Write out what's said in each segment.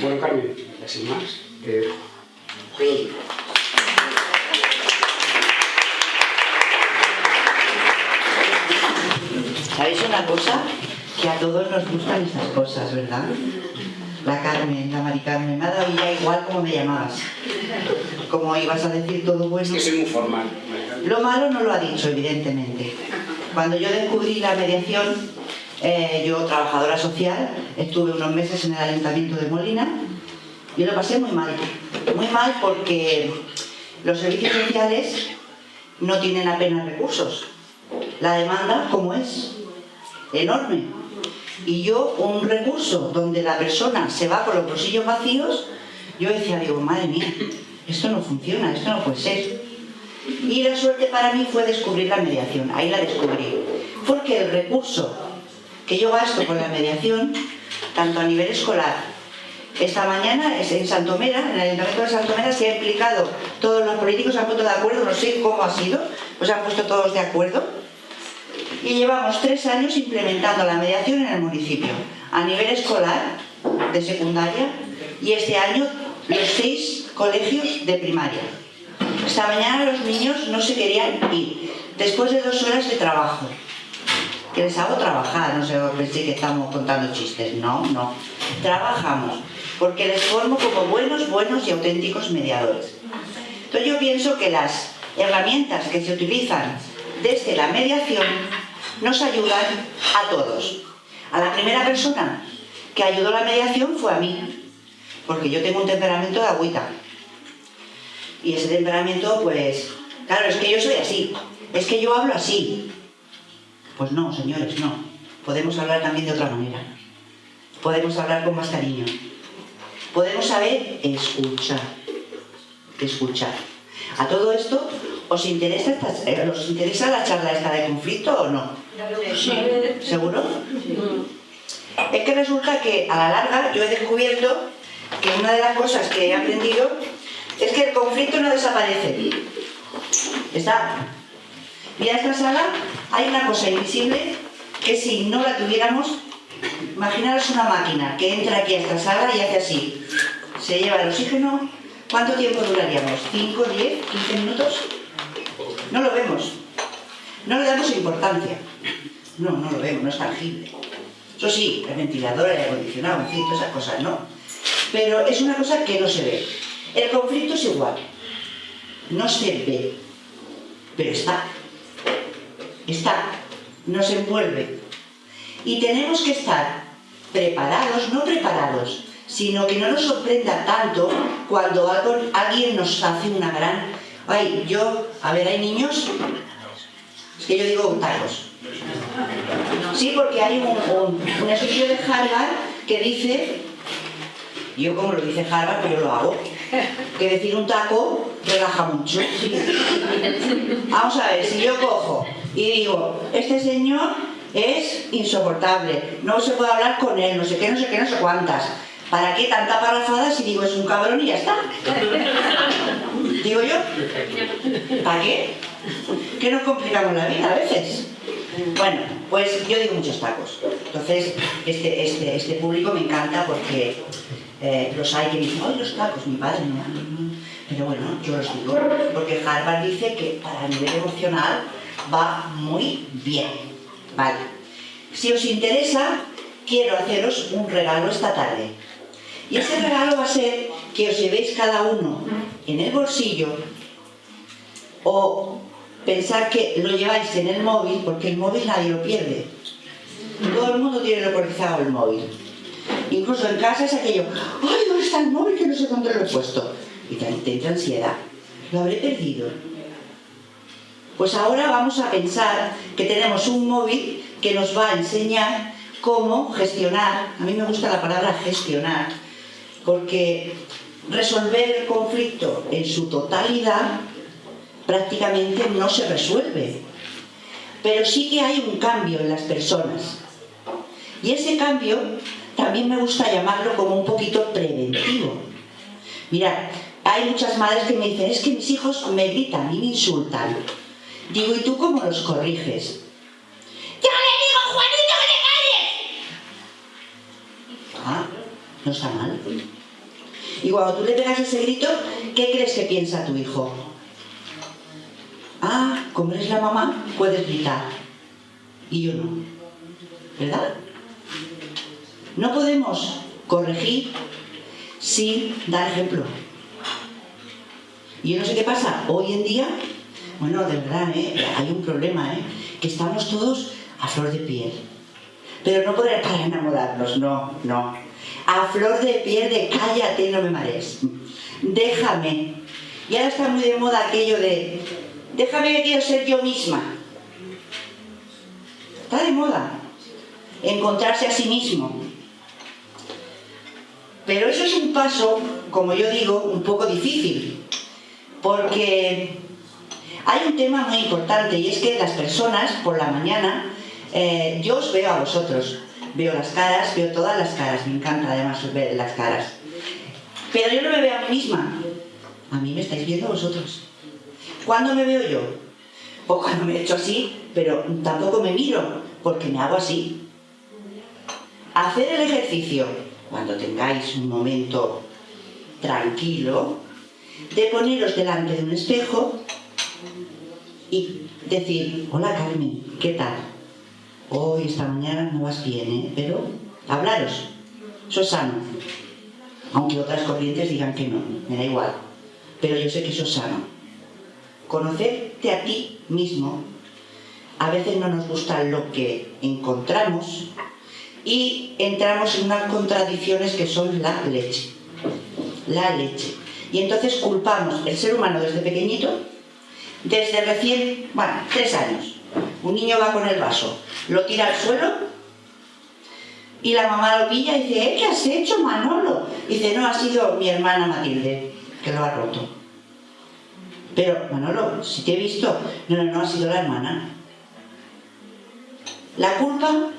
Bueno, Carmen, sin más, eh, ¿Sabéis una cosa? Que a todos nos gustan estas cosas, ¿verdad? La Carmen, la Mari Carmen, me ha dado ya igual como me llamabas. Como ibas a decir todo bueno. es que soy muy formal. Lo malo no lo ha dicho, evidentemente. Cuando yo descubrí la mediación, eh, yo, trabajadora social, estuve unos meses en el Ayuntamiento de Molina y lo pasé muy mal. Muy mal porque los servicios sociales no tienen apenas recursos. La demanda, como es, enorme. Y yo, un recurso donde la persona se va con los bolsillos vacíos, yo decía, digo, madre mía, esto no funciona, esto no puede ser. Y la suerte para mí fue descubrir la mediación, ahí la descubrí. Porque el recurso que yo gasto con la mediación, tanto a nivel escolar, esta mañana en Santomera, en el Ayuntamiento de Santomera, se ha implicado, todos los políticos se han puesto de acuerdo, no sé cómo ha sido, pues se han puesto todos de acuerdo, y llevamos tres años implementando la mediación en el municipio, a nivel escolar, de secundaria, y este año los seis colegios de primaria. Esta mañana los niños no se querían ir, después de dos horas de trabajo. Que les hago trabajar, no sé, pensé que estamos contando chistes, no, no. Trabajamos, porque les formo como buenos, buenos y auténticos mediadores. Entonces yo pienso que las herramientas que se utilizan desde la mediación nos ayudan a todos. A la primera persona que ayudó la mediación fue a mí, porque yo tengo un temperamento de agüita. Y ese temperamento, pues, claro, es que yo soy así, es que yo hablo así. Pues no, señores, no. Podemos hablar también de otra manera. Podemos hablar con más cariño. Podemos saber escuchar. Escuchar. A todo esto, ¿os interesa, eh, ¿os interesa la charla esta de conflicto o no? Sí. ¿Seguro? Es que resulta que a la larga yo he descubierto que una de las cosas que he aprendido es que el conflicto no desaparece. Está. Mira esta sala, hay una cosa invisible que si no la tuviéramos, imaginaros una máquina que entra aquí a esta sala y hace así. Se lleva el oxígeno. ¿Cuánto tiempo duraríamos? ¿5, 10, 15 minutos? No lo vemos. No le damos importancia. No, no lo vemos, no es tangible. Eso sí, el ventilador, el acondicionado, en fin, todas esas cosas, ¿no? Pero es una cosa que no se ve. El conflicto es igual. No se ve, pero está. Está. Nos envuelve. Y tenemos que estar preparados, no preparados, sino que no nos sorprenda tanto cuando alguien nos hace una gran... Ay, yo... A ver, ¿hay niños? Es que yo digo tacos. Sí, porque hay un, estudio de Harvard que dice, yo como lo dice Harvard, yo lo hago, que decir un taco relaja mucho. Vamos a ver, si yo cojo y digo, este señor es insoportable, no se puede hablar con él, no sé qué, no sé qué, no sé cuántas. ¿Para qué tanta parrafada si digo es un cabrón y ya está? Digo yo, ¿para qué? ¿Qué nos complicamos la vida a veces? Bueno, pues yo digo muchos tacos. Entonces, este, este, este público me encanta porque eh, los hay que dicen, ¡ay, los tacos! Mi padre no, Pero bueno, yo los digo, porque Harvard dice que para el nivel emocional va muy bien. Vale. Si os interesa, quiero haceros un regalo esta tarde. Y ese regalo va a ser que os llevéis cada uno en el bolsillo o pensar que lo lleváis en el móvil, porque el móvil nadie lo pierde. Todo el mundo tiene localizado el móvil. Incluso en casa es aquello, ¡ay, dónde está el móvil que no sé dónde lo he puesto! Y te, te entra ansiedad. Lo habré perdido. Pues ahora vamos a pensar que tenemos un móvil que nos va a enseñar cómo gestionar, a mí me gusta la palabra gestionar, porque resolver el conflicto en su totalidad prácticamente no se resuelve. Pero sí que hay un cambio en las personas. Y ese cambio también me gusta llamarlo como un poquito preventivo. Mirad, hay muchas madres que me dicen, es que mis hijos me gritan y me insultan. Digo, ¿y tú cómo los corriges? ¡Yo le digo, Juanito, que te calles! Ah, no está mal. Y cuando tú le pegas ese grito, ¿qué crees que piensa tu hijo? Ah, como eres la mamá, puedes gritar. Y yo no. ¿Verdad? No podemos corregir sin dar ejemplo. Y yo no sé qué pasa. Hoy en día, bueno, de verdad, ¿eh? hay un problema, ¿eh? que estamos todos a flor de piel. Pero no para enamorarnos, no, no. A flor de piel de cállate, no me marees. Déjame. Y ahora está muy de moda aquello de déjame que quiero ser yo misma. Está de moda. Encontrarse a sí mismo. Pero eso es un paso, como yo digo, un poco difícil. Porque hay un tema muy importante y es que las personas por la mañana, eh, yo os veo a vosotros, veo las caras, veo todas las caras, me encanta además ver las caras. Pero yo no me veo a mí misma, a mí me estáis viendo vosotros. ¿Cuándo me veo yo? Pues cuando me he hecho así, pero tampoco me miro, porque me hago así. Hacer el ejercicio, cuando tengáis un momento tranquilo, de poneros delante de un espejo y decir, hola Carmen, ¿qué tal? Hoy, esta mañana no vas bien, ¿eh? Pero hablaros, eso es sano. Aunque otras corrientes digan que no, me da igual. Pero yo sé que eso es sano. Conocerte a ti mismo, a veces no nos gusta lo que encontramos y entramos en unas contradicciones que son la leche. La leche. Y entonces culpamos el ser humano desde pequeñito, desde recién, bueno, tres años. Un niño va con el vaso, lo tira al suelo y la mamá lo pilla y dice, ¿Eh, ¿qué has hecho Manolo? Y dice, no, ha sido mi hermana Matilde que lo ha roto. Pero, Manolo, si te he visto, no, no, no, ha sido la hermana. La culpa,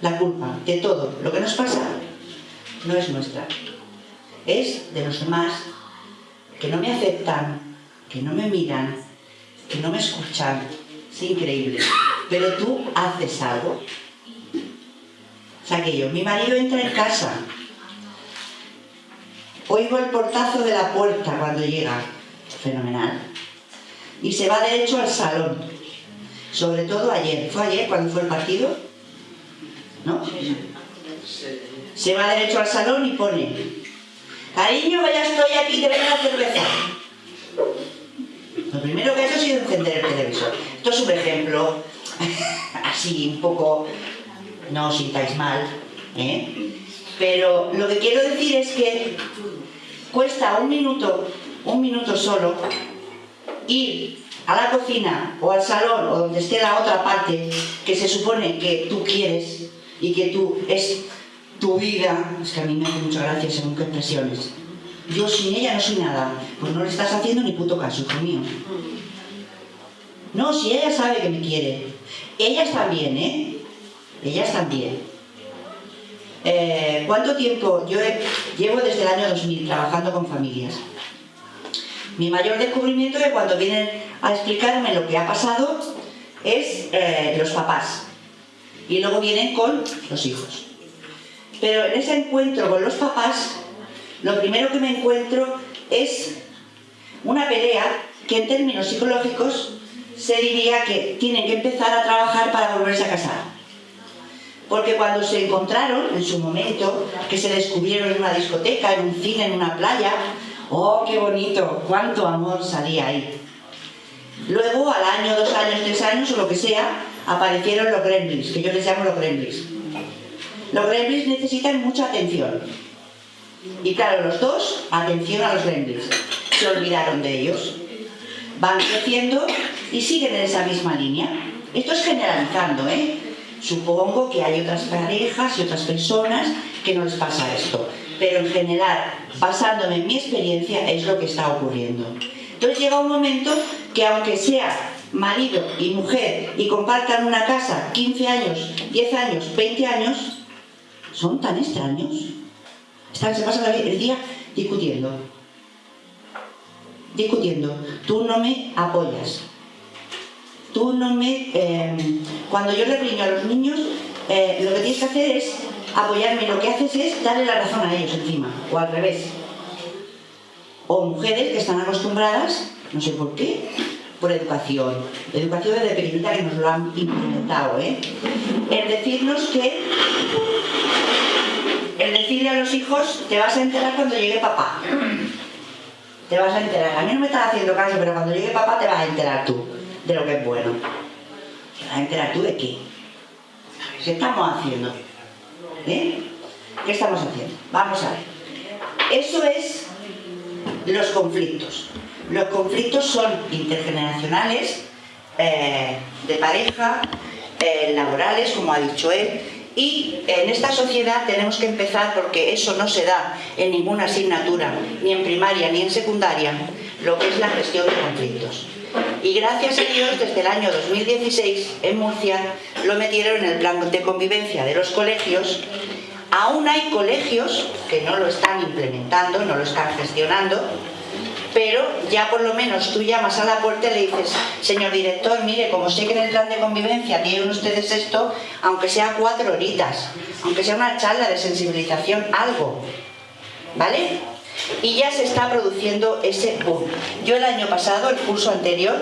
la culpa de todo lo que nos pasa no es nuestra. Es de los demás que no me aceptan, que no me miran, que no me escuchan. Es increíble. Pero tú haces algo. O sea que yo, mi marido entra en casa, oigo el portazo de la puerta cuando llega, fenomenal, y se va derecho al salón, sobre todo ayer, ¿fue ayer cuando fue el partido? ¿No? Se va derecho al salón y pone, cariño, ya estoy aquí, te ven la cerveza. Lo primero que ha hecho encender el televisor. Esto es un ejemplo, así un poco, no os sintáis mal, ¿eh? pero lo que quiero decir es que cuesta un minuto, un minuto solo, ir a la cocina o al salón o donde esté la otra parte que se supone que tú quieres y que tú es tu vida, es que a mí me hace mucha gracia según qué expresiones. Yo sin ella no soy nada, pues no le estás haciendo ni puto caso, hijo mío. No, si ella sabe que me quiere. Ellas también, ¿eh? Ellas también. Eh, ¿Cuánto tiempo? Yo llevo desde el año 2000 trabajando con familias. Mi mayor descubrimiento de cuando vienen a explicarme lo que ha pasado es eh, los papás. Y luego vienen con los hijos. Pero en ese encuentro con los papás, lo primero que me encuentro es una pelea que en términos psicológicos se diría que tienen que empezar a trabajar para volverse a casar. Porque cuando se encontraron, en su momento, que se descubrieron en una discoteca, en un cine, en una playa, ¡oh, qué bonito! ¡Cuánto amor salía ahí! Luego, al año, dos años, tres años o lo que sea, aparecieron los gremlins, que yo les llamo los gremlins. Los gremlins necesitan mucha atención. Y claro, los dos, atención a los gremlins. Se olvidaron de ellos. Van creciendo y siguen en esa misma línea. Esto es generalizando, ¿eh? Supongo que hay otras parejas y otras personas que no les pasa esto. Pero en general, basándome en mi experiencia, es lo que está ocurriendo. Entonces llega un momento que aunque sea marido y mujer y compartan una casa 15 años, 10 años, 20 años, son tan extraños. Están, se pasan el día discutiendo. Discutiendo. Tú no me apoyas. Tú no me... Eh, cuando yo le riño a los niños, eh, lo que tienes que hacer es apoyarme. Lo que haces es darle la razón a ellos encima. O al revés. O mujeres que están acostumbradas, no sé por qué, por educación. Educación desde pequeñita que nos lo han implementado, ¿eh? El decirnos que... El decirle a los hijos, te vas a enterar cuando llegue papá. Te vas a enterar. A mí no me estás haciendo caso, pero cuando llegue papá te vas a enterar tú de lo que es bueno. ¿Te vas a enterar tú de qué? ¿Qué estamos haciendo? ¿Eh? ¿Qué estamos haciendo? Vamos a ver. Eso es los conflictos. Los conflictos son intergeneracionales, eh, de pareja, eh, laborales, como ha dicho él, y en esta sociedad tenemos que empezar, porque eso no se da en ninguna asignatura, ni en primaria ni en secundaria, lo que es la gestión de conflictos. Y gracias a Dios, desde el año 2016, en Murcia, lo metieron en el plan de convivencia de los colegios. Aún hay colegios que no lo están implementando, no lo están gestionando, pero ya por lo menos tú llamas a la puerta y le dices, señor director, mire, como sé que en el plan de convivencia tienen ustedes esto, aunque sea cuatro horitas, aunque sea una charla de sensibilización, algo, ¿vale? Y ya se está produciendo ese boom. Yo el año pasado, el curso anterior,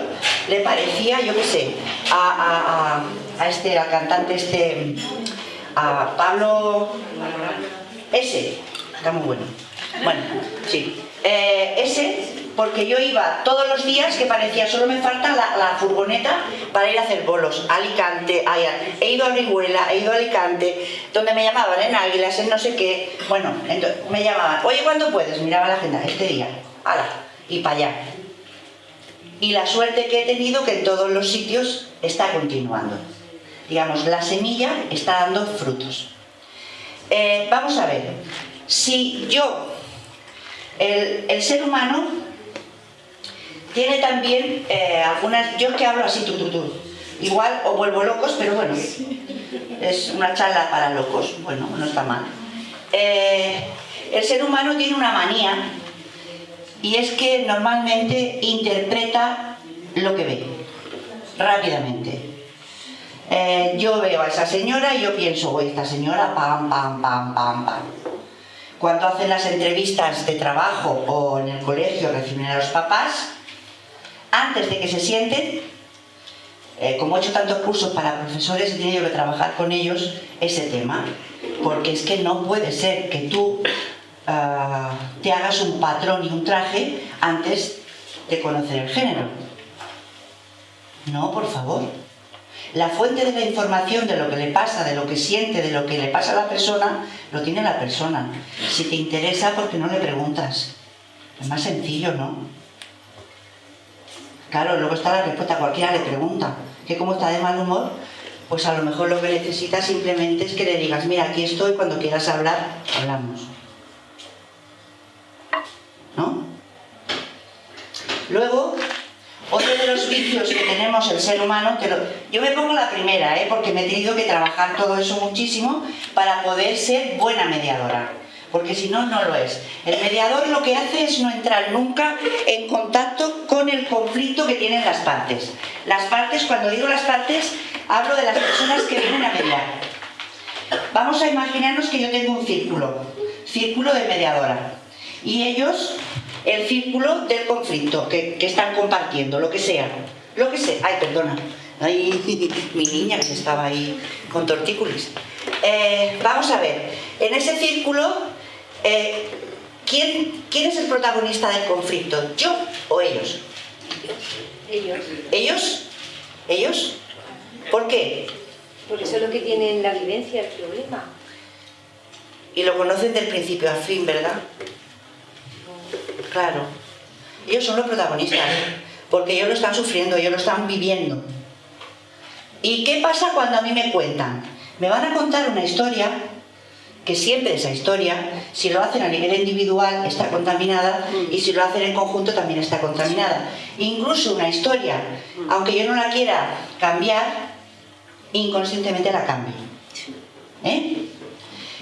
le parecía, yo qué sé, a, este, al cantante este, a Pablo... Ese, está muy bueno. Bueno, sí. Eh, ese porque yo iba todos los días que parecía solo me falta la, furgoneta para ir a hacer bolos, Alicante, he ido a Orihuela, he ido a Alicante, donde me llamaban en Águilas, en no sé qué, bueno, entonces me llamaban, oye, ¿cuándo puedes? Miraba la agenda, este día, ala, y para allá. Y la suerte que he tenido que en todos los sitios está continuando. Digamos, la semilla está dando frutos. Eh, vamos a ver, si yo, el, ser humano tiene también eh, algunas... Yo es que hablo así, tú. Igual os vuelvo locos, pero bueno, es una charla para locos. Bueno, no está mal. Eh, el ser humano tiene una manía y es que normalmente interpreta lo que ve, rápidamente. Eh, yo veo a esa señora y yo pienso, esta señora, pam, pam, pam, pam, pam. Cuando hacen las entrevistas de trabajo o en el colegio reciben a los papás, antes de que se sienten, eh, como he hecho tantos cursos para profesores, he tenido que trabajar con ellos ese tema, porque es que no puede ser que tú ah, te hagas un patrón y un traje antes de conocer el género. No, por favor. La fuente de la información de lo que le pasa, de lo que siente, de lo que le pasa a la persona, lo tiene la persona. Si te interesa, ¿por qué no le preguntas? Es más sencillo, ¿no? Claro, luego está la respuesta, cualquiera le pregunta que cómo está de mal humor, pues a lo mejor lo que necesita simplemente es que le digas, mira, aquí estoy, cuando quieras hablar, hablamos. ¿No? Luego, otro de los vicios que tenemos el ser humano, que yo me pongo la primera, ¿eh? porque me he tenido que trabajar todo eso muchísimo para poder ser buena mediadora porque si no, no lo es. El mediador lo que hace es no entrar nunca en contacto con el conflicto que tienen las partes. Las partes, cuando digo las partes, hablo de las personas que vienen a mediar. Vamos a imaginarnos que yo tengo un círculo, círculo de mediadora, y ellos, el círculo del conflicto que, están compartiendo, lo que sea, lo que sea, ay, perdona, ay, mi niña que se estaba ahí con tortícolis. Eh, vamos a ver, en ese círculo eh, ¿quién, ¿quién es el protagonista del conflicto? ¿Yo o ellos? Ellos. ¿Ellos? ¿Ellos? ¿Por qué? Porque son los que tienen la vivencia, el problema. Y lo conocen del principio al fin, ¿verdad? Claro. Ellos son los protagonistas, porque ellos lo están sufriendo, ellos lo están viviendo. ¿Y qué pasa cuando a mí me cuentan? Me van a contar una historia que siempre esa historia, si lo hacen a nivel individual, está contaminada y si lo hacen en conjunto también está contaminada. Incluso una historia, aunque yo no la quiera cambiar, inconscientemente la cambio. ¿Eh?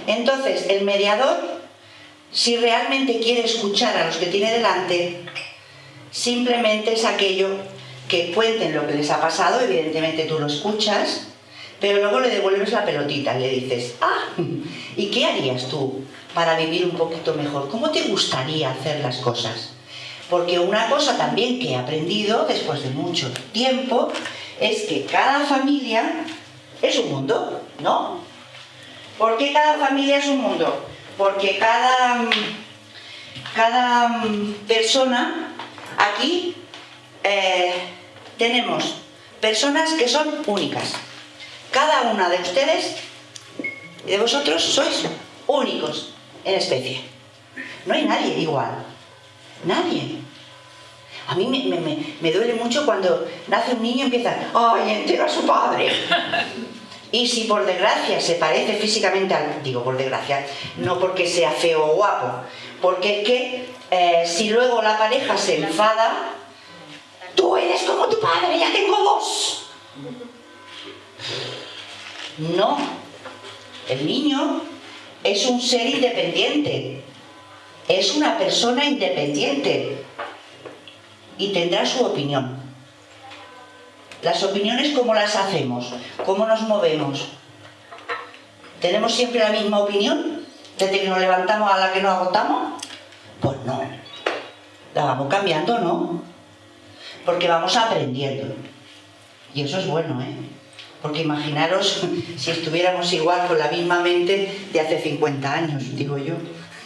Entonces, el mediador, si realmente quiere escuchar a los que tiene delante, simplemente es aquello que cuenten lo que les ha pasado, evidentemente tú lo escuchas, pero luego le devuelves la pelotita, le dices, ah, ¿y qué harías tú para vivir un poquito mejor? ¿Cómo te gustaría hacer las cosas? Porque una cosa también que he aprendido después de mucho tiempo es que cada familia es un mundo, ¿no? ¿Por qué cada familia es un mundo? Porque cada, cada persona aquí eh, tenemos personas que son únicas. Cada una de ustedes y de vosotros sois únicos en especie. No hay nadie igual. Nadie. A mí me, duele mucho cuando nace un niño y empieza, ¡ay, entero a su padre! Y si por desgracia se parece físicamente al... Digo por desgracia, no porque sea feo o guapo, porque es que eh, si luego la pareja se enfada, tú eres como tu padre, ya tengo dos. No, el niño es un ser independiente, es una persona independiente y tendrá su opinión. Las opiniones, ¿cómo las hacemos? ¿Cómo nos movemos? ¿Tenemos siempre la misma opinión desde que nos levantamos a la que nos agotamos? Pues no. La vamos cambiando, ¿no? Porque vamos aprendiendo. Y eso es bueno, ¿eh? Porque imaginaros si estuviéramos igual con la misma mente de hace 50 años, digo yo,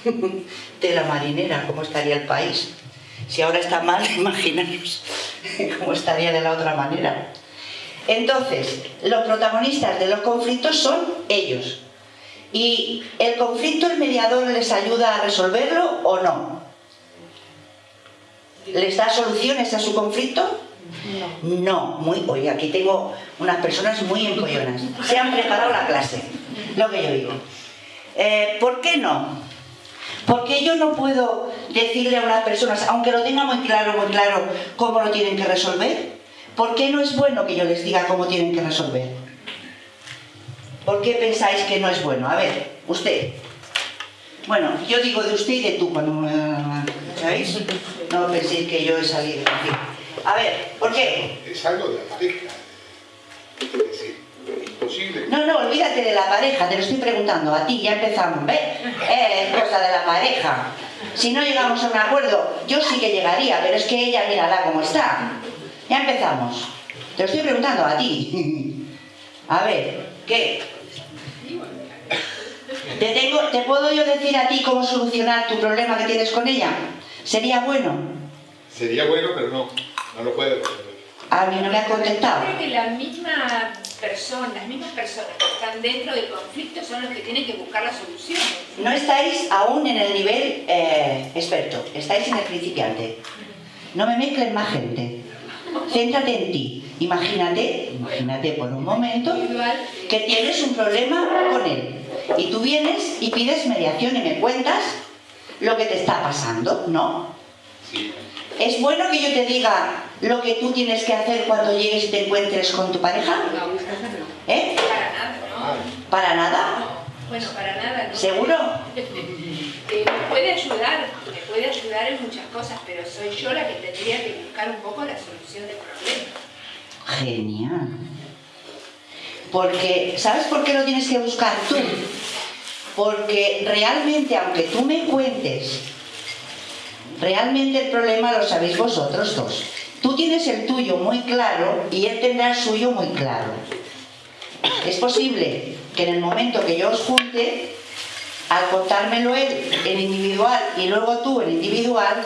de la marinera, cómo estaría el país. Si ahora está mal, imaginaros cómo estaría de la otra manera. Entonces, los protagonistas de los conflictos son ellos. ¿Y el conflicto el mediador les ayuda a resolverlo o no? ¿Les da soluciones a su conflicto? No. No, muy, oye, aquí tengo unas personas muy empollonas. Se han preparado la clase, lo que yo digo. Eh, ¿Por qué no? Porque yo no puedo decirle a unas personas, aunque lo tenga muy claro, muy claro, cómo lo tienen que resolver. ¿Por qué no es bueno que yo les diga cómo tienen que resolver? ¿Por qué pensáis que no es bueno? A ver, usted. Bueno, yo digo de usted y de tú cuando. ¿Sabéis? No penséis que yo he salido. A ver, ¿por qué? Es algo de la pareja. Es imposible. No, no, olvídate de la pareja, te lo estoy preguntando a ti, ya empezamos, ¿ves? Es cosa de la pareja. Si no llegamos a un acuerdo, yo sí que llegaría, pero es que ella, mírala cómo está. Ya empezamos. Te lo estoy preguntando a ti. A ver, ¿qué? ¿Te, tengo, ¿Te puedo yo decir a ti cómo solucionar tu problema que tienes con ella? ¿Sería bueno? Sería bueno, pero no. No lo resolver. A mí no me ha contestado. Yo creo que las mismas personas, las mismas personas que están dentro del conflicto son los que tienen que buscar la solución. No estáis aún en el nivel eh, experto, estáis en el principiante. No me mezclen más gente. Céntrate en ti. Imagínate, imagínate por un momento que tienes un problema con él. Y tú vienes y pides mediación y me cuentas lo que te está pasando, ¿no? Sí. ¿Es bueno que yo te diga lo que tú tienes que hacer cuando llegues y te encuentres con tu pareja? ¿Eh? Para nada, ¿no? ¿Para nada? Bueno, para nada, ¿no? ¿Seguro? Eh, me puede ayudar, me puede ayudar en muchas cosas, pero soy yo la que tendría que buscar un poco la solución del problema. Genial. Porque, ¿sabes por qué lo tienes que buscar tú? Porque realmente, aunque tú me cuentes Realmente el problema lo sabéis vosotros dos. Tú tienes el tuyo muy claro y él tendrá el suyo muy claro. Es posible que en el momento que yo os junte, al contármelo él en individual y luego tú en individual,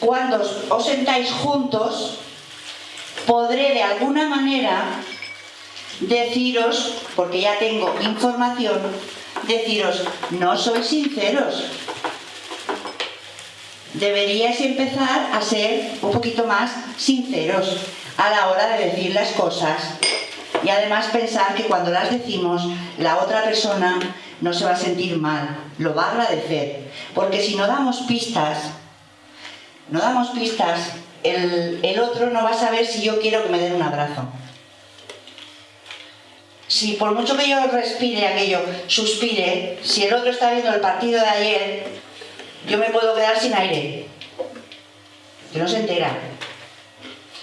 cuando os sentáis juntos, podré de alguna manera deciros, porque ya tengo información, deciros, no sois sinceros, deberíais empezar a ser un poquito más sinceros a la hora de decir las cosas. Y además pensar que cuando las decimos la otra persona no se va a sentir mal, lo va a agradecer. Porque si no damos pistas no damos pistas el, el otro no va a saber si yo quiero que me den un abrazo. Si por mucho que yo respire aquello, suspire, si el otro está viendo el partido de ayer, yo me puedo quedar sin aire. Que no se entera.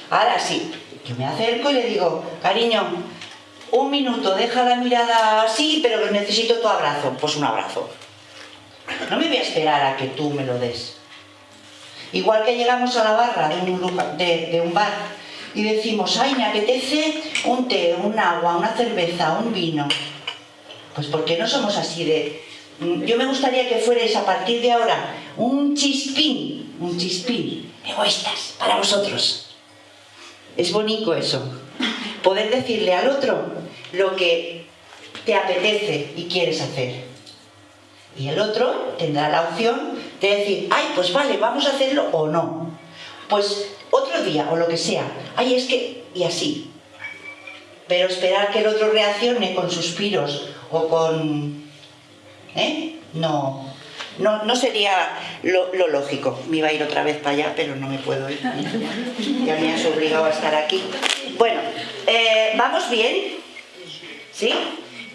Ahora sí, yo me acerco y le digo, cariño, un minuto, deja la mirada así, pero necesito tu abrazo. Pues un abrazo. No me voy a esperar a que tú me lo des. Igual que llegamos a la barra de un, de, un bar y decimos, ay, me apetece un té, un agua, una cerveza, un vino. Pues ¿por qué no somos así de... Mm, Yo me gustaría que fuerais a partir de ahora un chispín, un chispín, egoístas, para vosotros. Es bonito eso. Poder decirle al otro lo que te apetece y quieres hacer. Y el otro tendrá la opción de decir, ay, pues vale, vamos a hacerlo o no. Pues otro día o lo que sea. Ay, es que... y así. Pero esperar que el otro reaccione con suspiros o con... ¿Eh? No, no, no sería lo, lógico. Me iba a ir otra vez para allá, pero no me puedo ir. Ya me has obligado a estar aquí. Bueno, eh, ¿vamos bien? ¿Sí?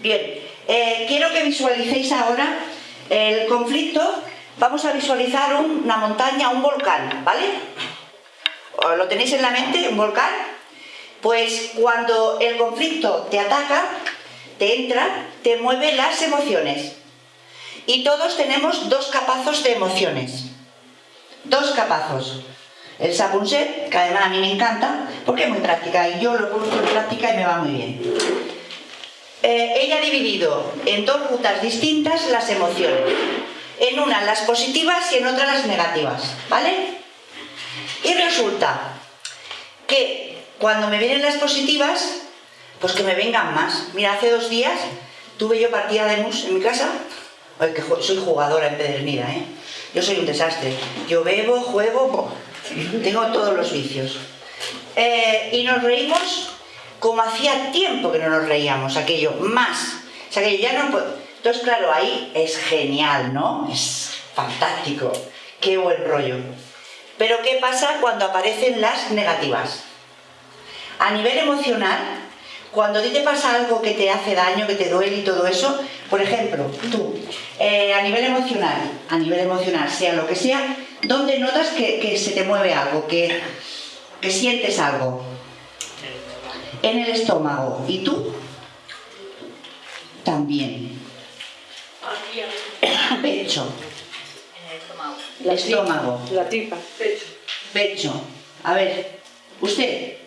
Bien. Eh, quiero que visualicéis ahora el conflicto. Vamos a visualizar un- una montaña, un volcán, ¿vale? ¿O ¿Lo tenéis en la mente, un volcán? Pues cuando el conflicto te ataca, te entra, te mueve las emociones. Y todos tenemos dos capazos de emociones. Dos capazos. El Sapunset, que además a mí me encanta, porque es muy práctica y yo lo pongo en práctica y me va muy bien. Eh, ella ha dividido en dos rutas distintas las emociones. En una las positivas y en otra las negativas, ¿vale? Y resulta que cuando me vienen las positivas, pues que me vengan más. Mira, hace dos días tuve yo partida de mus en mi casa. Que soy jugadora empedernida, ¿eh? Yo soy un desastre. Yo bebo, juego, tengo todos los vicios. Eh, y nos reímos como hacía tiempo que no nos reíamos, aquello, más. O sea, que ya no puedo. Entonces, claro, ahí es genial, ¿no? Es fantástico. Qué buen rollo. Pero ¿qué pasa cuando aparecen las negativas? A nivel emocional, cuando a ti te pasa algo que te hace daño, que te duele y todo eso, por ejemplo, tú, eh, a nivel emocional, a nivel emocional, sea lo que sea, ¿dónde notas que, que se te mueve algo, que, que sientes algo? En el estómago. ¿Y tú? También. Pecho. Estómago. La tripa. Pecho. A ver, usted.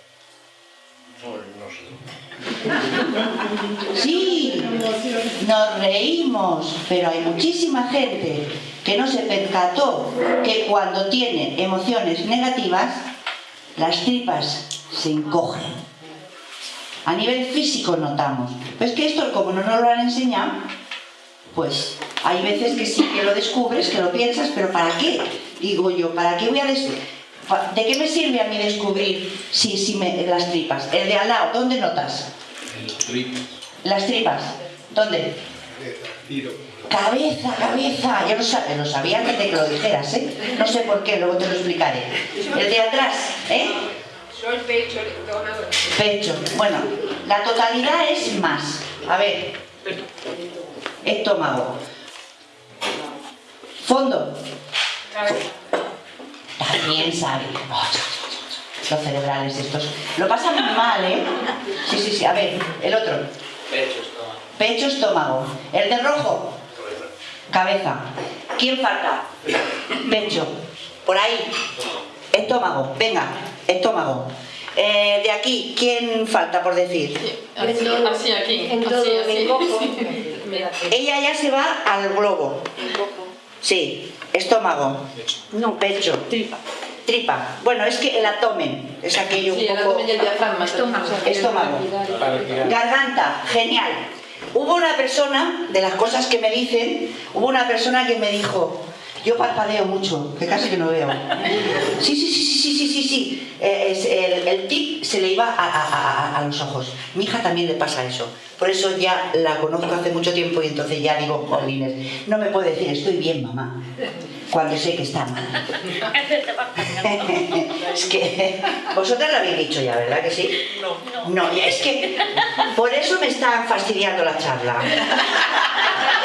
Sí, nos reímos, pero hay muchísima gente que no se percató que cuando tiene emociones negativas, las tripas se encogen. A nivel físico notamos. Pero es que esto, como no nos lo han enseñado, pues hay veces que sí que lo descubres, que lo piensas, pero ¿para qué? Digo yo, ¿para qué voy a des- pa- ¿De qué me sirve a mí descubrir si, si me, las tripas? El de al lado, ¿dónde notas? Las tripas. ¿Dónde? Tiro. Cabeza, cabeza. Ya lo, sa- lo sabía antes de que lo dijeras, ¿eh? No sé por qué, luego te lo explicaré. El de atrás, ¿eh? Yo el pecho, el. Pecho. Bueno, la totalidad es más. A ver. Estómago. Fondo. cabeza. También sabe. Los cerebrales estos. Lo pasan muy mal, ¿eh? Sí, sí, sí. A ver, el otro. Pecho, estómago. Pecho, estómago. El de rojo. Cabeza. ¿Quién falta? Pecho. Por ahí. Estómago. Venga, estómago. Eh, de aquí, ¿quién falta por decir? Así, así aquí. En así, todo, así. Ella ya se va al globo. Sí, estómago. No, Pecho. tripa. Tripa. Bueno, es que el abdomen es aquello un Sí, el abdomen y el diafragma. Estómago. Estómago. Garganta, genial. Hubo una persona, de las cosas que me dicen, hubo una persona que me dijo, yo parpadeo mucho, que casi que no veo. Sí, sí, sí, sí, sí, sí, sí, sí. Eh, es- el, el tic se le iba a, a- a- a los ojos. Mi hija también le pasa eso. Por eso ya la conozco hace mucho tiempo y entonces ya digo, jolines, no me puede decir, estoy bien, mamá, cuando sé que está mal. es que vosotras lo habéis dicho ya, ¿verdad que sí? No. No, ya es que por eso me están fastidiando la charla.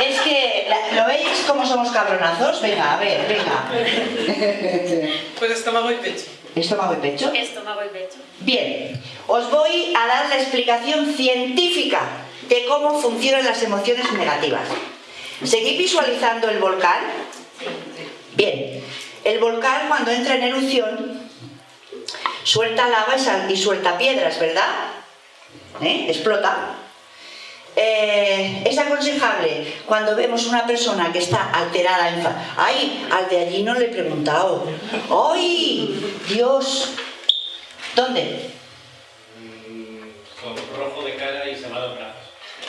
Es que, ¿lo veis cómo somos cabronazos? Venga, a ver, venga. Pues estómago y pecho. ¿Estómago y pecho? Estómago y pecho. Bien, os voy a dar la explicación científica de cómo funcionan las emociones negativas. ¿Seguís visualizando el volcán? Bien. El volcán cuando entra en erupción suelta lava y suelta piedras, ¿verdad? ¿Eh? Explota. Eh, es aconsejable cuando vemos una persona que está alterada, enfa- ¡ay! Al de allí no le he preguntado. ¡Ay! Dios. ¿Dónde? Con rojo de cara y salado en brazos.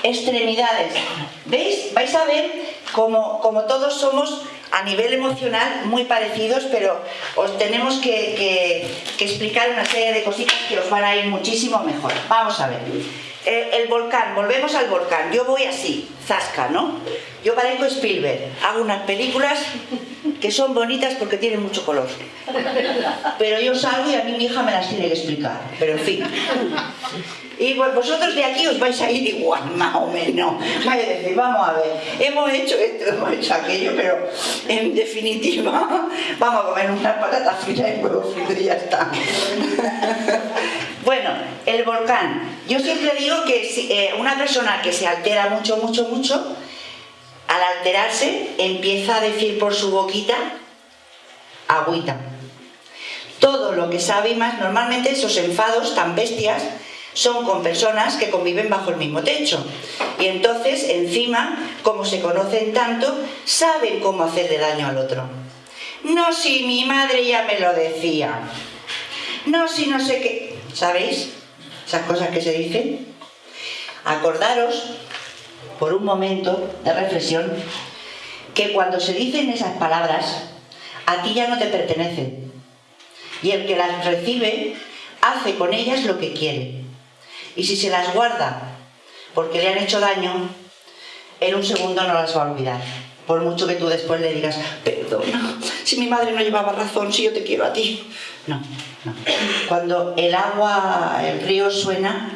extremidades. ¿Veis? Vais a ver como, como todos somos a nivel emocional muy parecidos, pero os tenemos que, explicar una serie de cositas que os van a ir muchísimo mejor. Vamos a ver. Eh, el volcán, volvemos al volcán. Yo voy así, zasca, ¿no? Yo parezco Spielberg. Hago unas películas que son bonitas porque tienen mucho color. Pero yo salgo y a mí mi hija me las tiene que explicar. Pero en fin. Y vosotros de aquí os vais a ir igual, más o menos. Vais a decir, vamos a ver, hemos hecho esto, hemos hecho aquello, pero en definitiva vamos a comer unas patatas fritas y huevos fritos y. Bueno, el volcán. Yo siempre digo que eh, una persona que se altera mucho, mucho, mucho, al alterarse empieza a decir por su boquita agüita. Todo lo que sabe y más, normalmente esos enfados tan bestias son con personas que conviven bajo el mismo techo. Y entonces, encima, como se conocen tanto, saben cómo hacerle daño al otro. No, si mi madre ya me lo decía. No, si no sé qué. ¿Sabéis? Esas cosas que se dicen. Acordaros, por un momento de reflexión, que cuando se dicen esas palabras, a ti ya no te pertenecen. Y el que las recibe hace con ellas lo que quiere. Y si se las guarda porque le han hecho daño, en un segundo no las va a olvidar. Por mucho que tú después le digas, perdona, si mi madre no llevaba razón, si yo te quiero a ti. No, no. Cuando el agua, el río suena,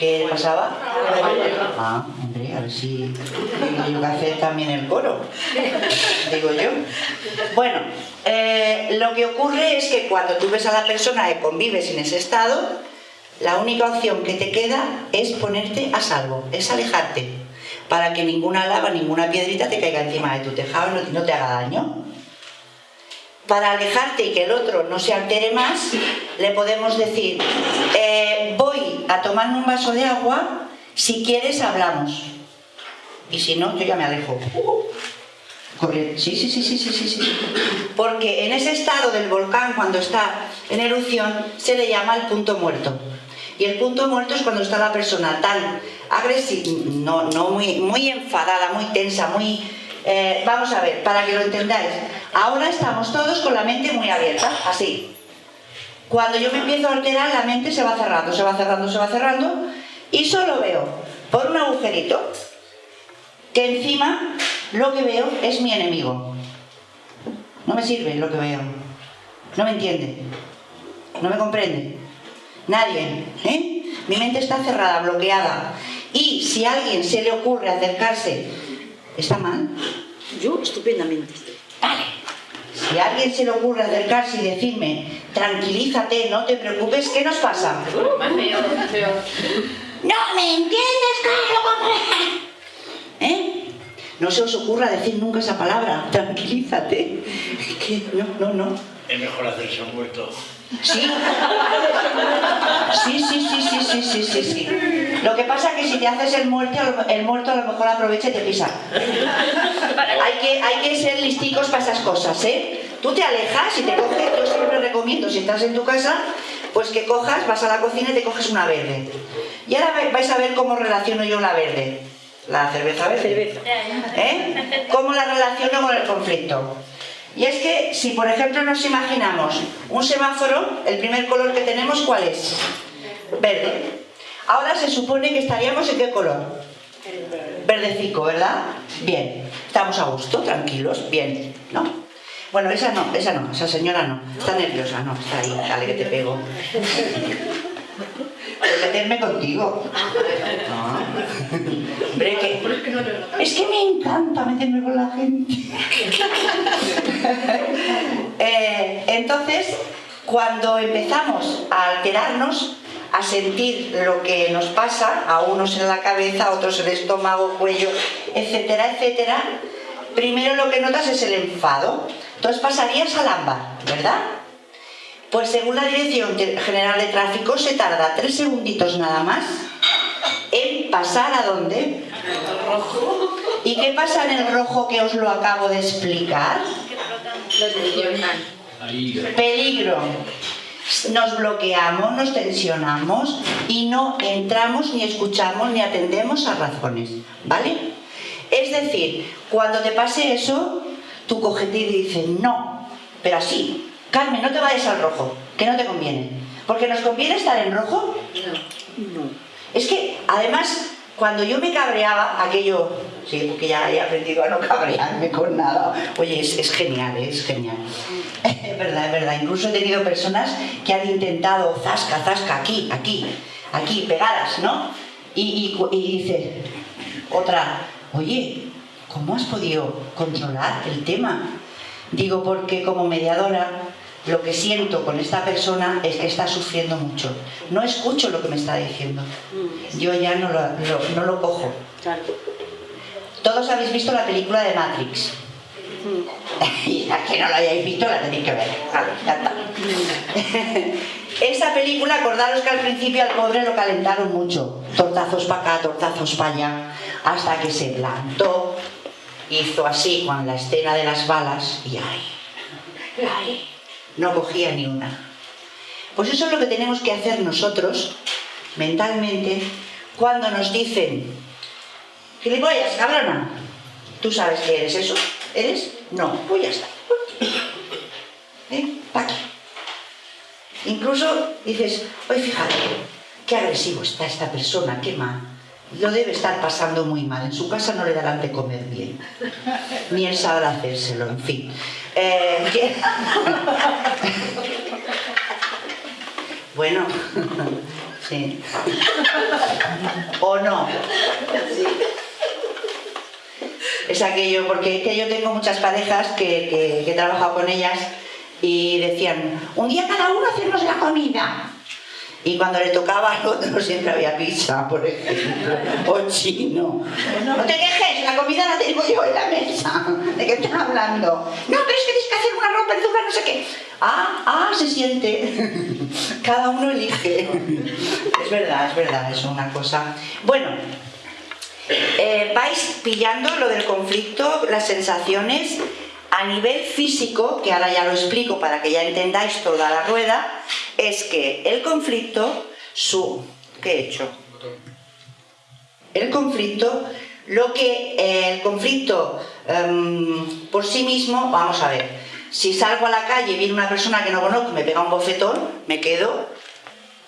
¿qué pasaba? Ah, hombre, a ver si yo que hacer también el coro, digo yo. Bueno, eh, lo que ocurre es que cuando tú ves a la persona que convives en ese estado, la única opción que te queda es ponerte a salvo, es alejarte, para que ninguna lava, ninguna piedrita te caiga encima de tu tejado y no te haga daño. Para alejarte y que el otro no se altere más, le podemos decir, eh, voy a tomarme un vaso de agua, si quieres hablamos. Y si no, yo ya me alejo. Correr. Sí, sí, sí, sí, sí, sí, sí. Porque en ese estado del volcán, cuando está en erupción, se le llama el punto muerto. Y el punto muerto es cuando está la persona tan agresiva, no, no muy, muy enfadada, muy tensa, muy... eh, vamos a ver, para que lo entendáis. Ahora estamos todos con la mente muy abierta, así. Cuando yo me empiezo a alterar, la mente se va cerrando, se va cerrando, se va cerrando, y solo veo por un agujerito que encima lo que veo es mi enemigo. No me sirve lo que veo. No me entiende. No me comprende. Nadie. ¿eh? Mi mente está cerrada, bloqueada. Y si a alguien se le ocurre acercarse, ¿está mal? Yo estupendamente. Vale. Si a alguien se le ocurre acercarse y decirme, tranquilízate, no te preocupes, ¿qué nos pasa? Más peor, peor. ¡No me entiendes, Carlos! ¿Eh? No se os ocurra decir nunca esa palabra, tranquilízate. Es que no, no, no. Es mejor hacerse un muerto. Sí. Sí, sí, sí, sí, sí, sí, sí, sí. Lo que pasa es que si te haces el muerto, el muerto a lo mejor aprovecha y te pisa. Hay que, hay que ser listicos para esas cosas, ¿eh? Tú te alejas y te coges, yo siempre recomiendo, si estás en tu casa, pues que cojas, vas a la cocina y te coges una verde. Y ahora vais a ver cómo relaciono yo la verde. La cerveza verde. ¿Eh? ¿Cómo la relaciono con el conflicto? Y es que si por ejemplo nos imaginamos un semáforo, el primer color que tenemos, ¿cuál es? Verde. Ahora se supone que estaríamos en qué color? Verdecico, ¿verdad? Bien. Estamos a gusto, tranquilos, bien, ¿no? Bueno, esa no, esa no, esa señora no. Está nerviosa, no, está ahí, dale que te pego. Por meterme contigo. Hombre, que- es que me encanta meterme con la gente. Eh, entonces, cuando empezamos a alterarnos, a sentir lo que nos pasa, a unos en la cabeza, a otros en el estómago, cuello, etcétera, etcétera, primero lo que notas es el enfado. Entonces pasarías al ámbar, ¿verdad? Pues según la Dirección General de Tráfico se tarda tres segunditos nada más en pasar a dónde. ¿Y qué pasa en el rojo que os lo acabo de explicar? Peligro. Nos bloqueamos, nos tensionamos y no entramos ni escuchamos ni atendemos a razones, ¿vale? Es decir, cuando te pase eso, tu cogete y dice, no, pero así, Carmen, no te vayas al rojo, que no te conviene. Porque nos conviene estar en rojo. No. Es que, además, cuando yo me cabreaba, aquello, sí, porque ya he aprendido a no cabrearme con nada. Oye, es, es genial, ¿eh? es genial. Es verdad, es verdad. Incluso he tenido personas que han intentado zasca, zasca, aquí, aquí, aquí, pegadas, ¿no? Y, y, y dice, otra, oye, ¿cómo has podido controlar el tema? Digo, porque como mediadora lo que siento con esta persona es que está sufriendo mucho. No escucho lo que me está diciendo. Yo ya no lo, lo- no lo cojo. Todos habéis visto la película de Matrix. Y la que no la hayáis visto la tenéis que ver. Vale, ya está. Esa película, acordaros que al principio al pobre lo calentaron mucho. Tortazos para acá, tortazos para allá. Hasta que se plantó, hizo así con la escena de las balas y ay, ay, no cogía ni una. Pues eso es lo que tenemos que hacer nosotros mentalmente cuando nos dicen Gilipollas, cabrona. ¿Tú sabes que eres eso? ¿Eres? No, pues ya está. ¿Eh? Pa' aquí. Incluso dices, oye, fíjate, qué agresivo está esta persona, qué mal. Lo debe estar pasando muy mal. En su casa no le darán de comer bien. Ni él sabrá hacérselo, en fin. Eh. Bueno, sí. ¿O no? Sí. Es aquello, porque es que yo tengo muchas parejas que, que- que he trabajado con ellas y decían, un día cada uno hacernos la comida. Y cuando le tocaba al otro siempre había pizza, por ejemplo, o chino. No te quejes, la comida la tengo yo en la mesa. ¿De qué están hablando? No, pero es que tienes que hacer una ropa verdura, no sé qué. Ah, ah, se siente. Cada uno elige. Es verdad, es verdad, es una cosa. Bueno, eh, vais pillando lo del conflicto, las sensaciones a nivel físico, que ahora ya lo explico para que ya entendáis toda la rueda, es que el conflicto, su... ¿qué he hecho? El conflicto, lo que el conflicto em, por sí mismo, vamos a ver, si salgo a la calle y viene una persona que no conozco, me pega un bofetón, me quedo,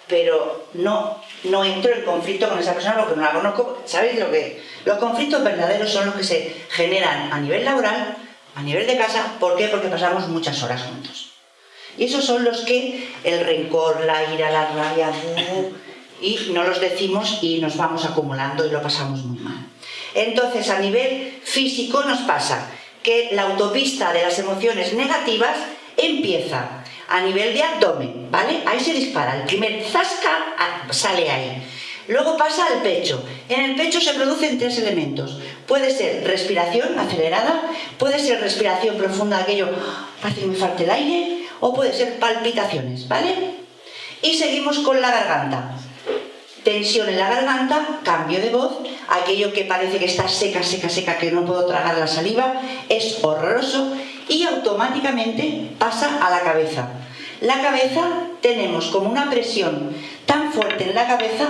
pero no, no entro en conflicto con esa persona porque no la conozco. ¿Sabéis lo que? Los conflictos verdaderos son los que se generan a nivel laboral, a nivel de casa. ¿Por qué? Porque pasamos muchas horas juntos. Y esos son los que el rencor, la ira, la rabia, y no los decimos y nos vamos acumulando y lo pasamos muy mal. Entonces, a nivel físico nos pasa que la autopista de las emociones negativas empieza a nivel de abdomen, ¿vale? Ahí se dispara, el primer zasca ah, sale ahí. Luego pasa al pecho. En el pecho se producen tres elementos. Puede ser respiración acelerada, puede ser respiración profunda, aquello, parece que me falta el aire, o puede ser palpitaciones, ¿vale? Y seguimos con la garganta. Tensión en la garganta, cambio de voz, aquello que parece que está seca, seca, seca, que no puedo tragar la saliva, es horroroso y automáticamente pasa a la cabeza. La cabeza tenemos como una presión tan fuerte en la cabeza,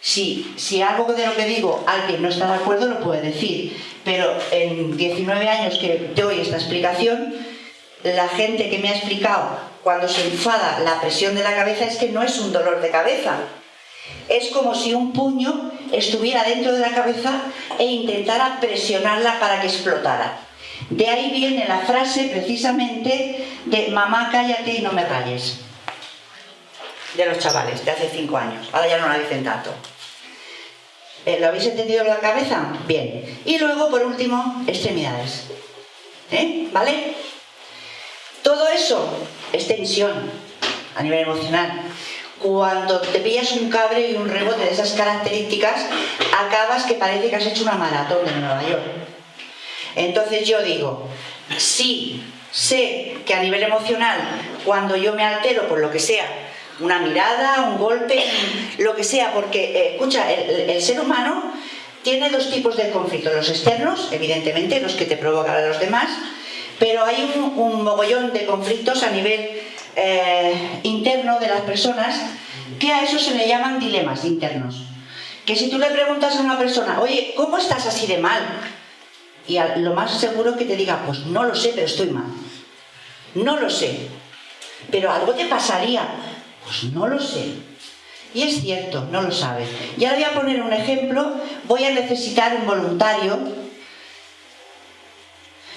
si, si algo de lo que digo alguien no está de acuerdo lo puede decir, pero en 19 años que doy esta explicación, la gente que me ha explicado cuando se enfada la presión de la cabeza es que no es un dolor de cabeza, es como si un puño estuviera dentro de la cabeza e intentara presionarla para que explotara. De ahí viene la frase precisamente de mamá cállate y no me rayes. De los chavales, de hace cinco años. Ahora ya no la dicen tanto. Eh, ¿Lo habéis entendido en la cabeza? Bien. Y luego, por último, extremidades. ¿Eh? ¿Vale? Todo eso es tensión a nivel emocional. Cuando te pillas un cabre y un rebote de esas características, acabas que parece que has hecho una maratón de Nueva York. Entonces yo digo, sí, sé que a nivel emocional, cuando yo me altero por lo que sea, una mirada, un golpe, lo que sea, porque, eh, escucha, el, ser humano tiene dos tipos de conflictos, los externos, evidentemente, los que te provocan a los demás, pero hay un, mogollón de conflictos a nivel eh, interno de las personas que a eso se le llaman dilemas internos. Que si tú le preguntas a una persona, oye, ¿cómo estás así de mal? Y lo más seguro que te diga, pues no lo sé, pero estoy mal. No lo sé. Pero algo te pasaría. Pues no lo sé. Y es cierto, no lo sabe. Y ahora voy a poner un ejemplo. Voy a necesitar un voluntario.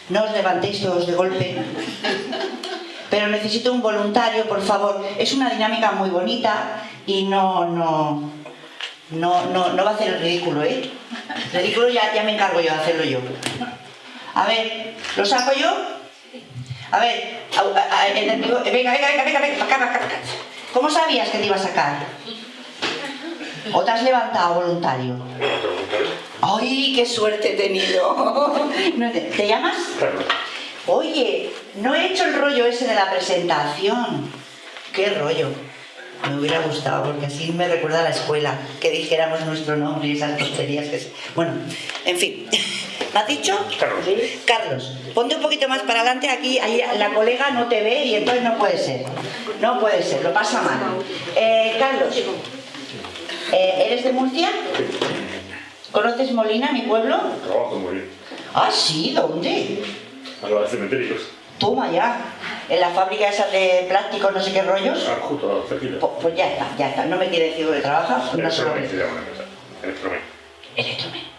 No os levantéis todos de golpe. Pero necesito un voluntario, por favor. Es una dinámica muy bonita y no, no, no, no, no va a hacer el ridículo, ¿eh? Ridículo ya, ya me encargo yo de hacerlo yo. A ver, ¿lo saco yo? A ver, a- a- el pivo- venga, venga, venga, venga, venga, acá, acá, acá. ¿Cómo sabías que te iba a sacar? ¿O te has levantado voluntario? ¡Ay, qué suerte he tenido! ¿Te llamas? Oye, no he hecho el rollo ese de la presentación. ¿Qué rollo? Me hubiera gustado porque así me recuerda a la escuela, que dijéramos nuestro nombre y esas tonterías que se... Bueno, en fin. ¿Me has dicho? Carlos. Carlos, ponte un poquito más para adelante, aquí ahí la colega no te ve y entonces no puede ser. No puede ser, lo pasa mal. Eh, Carlos, eh, ¿eres de Murcia? ¿Conoces Molina, mi pueblo? Trabajo muy bien. Ah, sí, ¿dónde? A los cementerios. Toma ya. En la fábrica esa de plásticos, no sé qué rollos. Ah, justo. Pues, pues ya está, ya está. No me quiere decir dónde trabaja. No se lo Electromen se llama la empresa. Electromen. Electromen.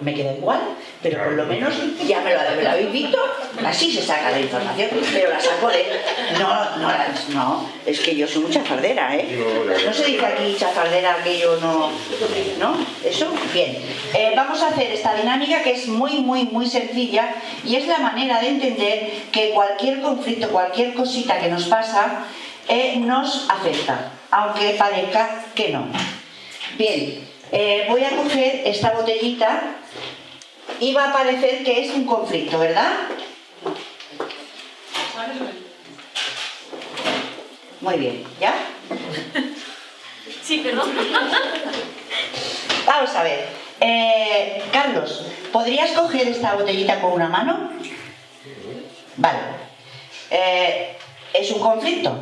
Me queda igual, pero por lo menos ya me lo, me lo habéis visto. Así se saca la información, pero la saco de... No, no, la- no, es que yo soy mucha chafardera, ¿eh? No se dice aquí chafardera que yo no... ¿No? ¿Eso? Bien. Eh, vamos a hacer esta dinámica que es muy, muy, muy sencilla y es la manera de entender que cualquier conflicto, cualquier cosita que nos pasa, eh, nos afecta, aunque parezca que no. Bien, eh, voy a coger esta botellita va a parecer que es un conflicto, ¿verdad? Muy bien, ¿ya? Sí, perdón. Vamos a ver. Eh, Carlos, ¿podrías coger esta botellita con una mano? Vale. Eh, ¿Es un conflicto?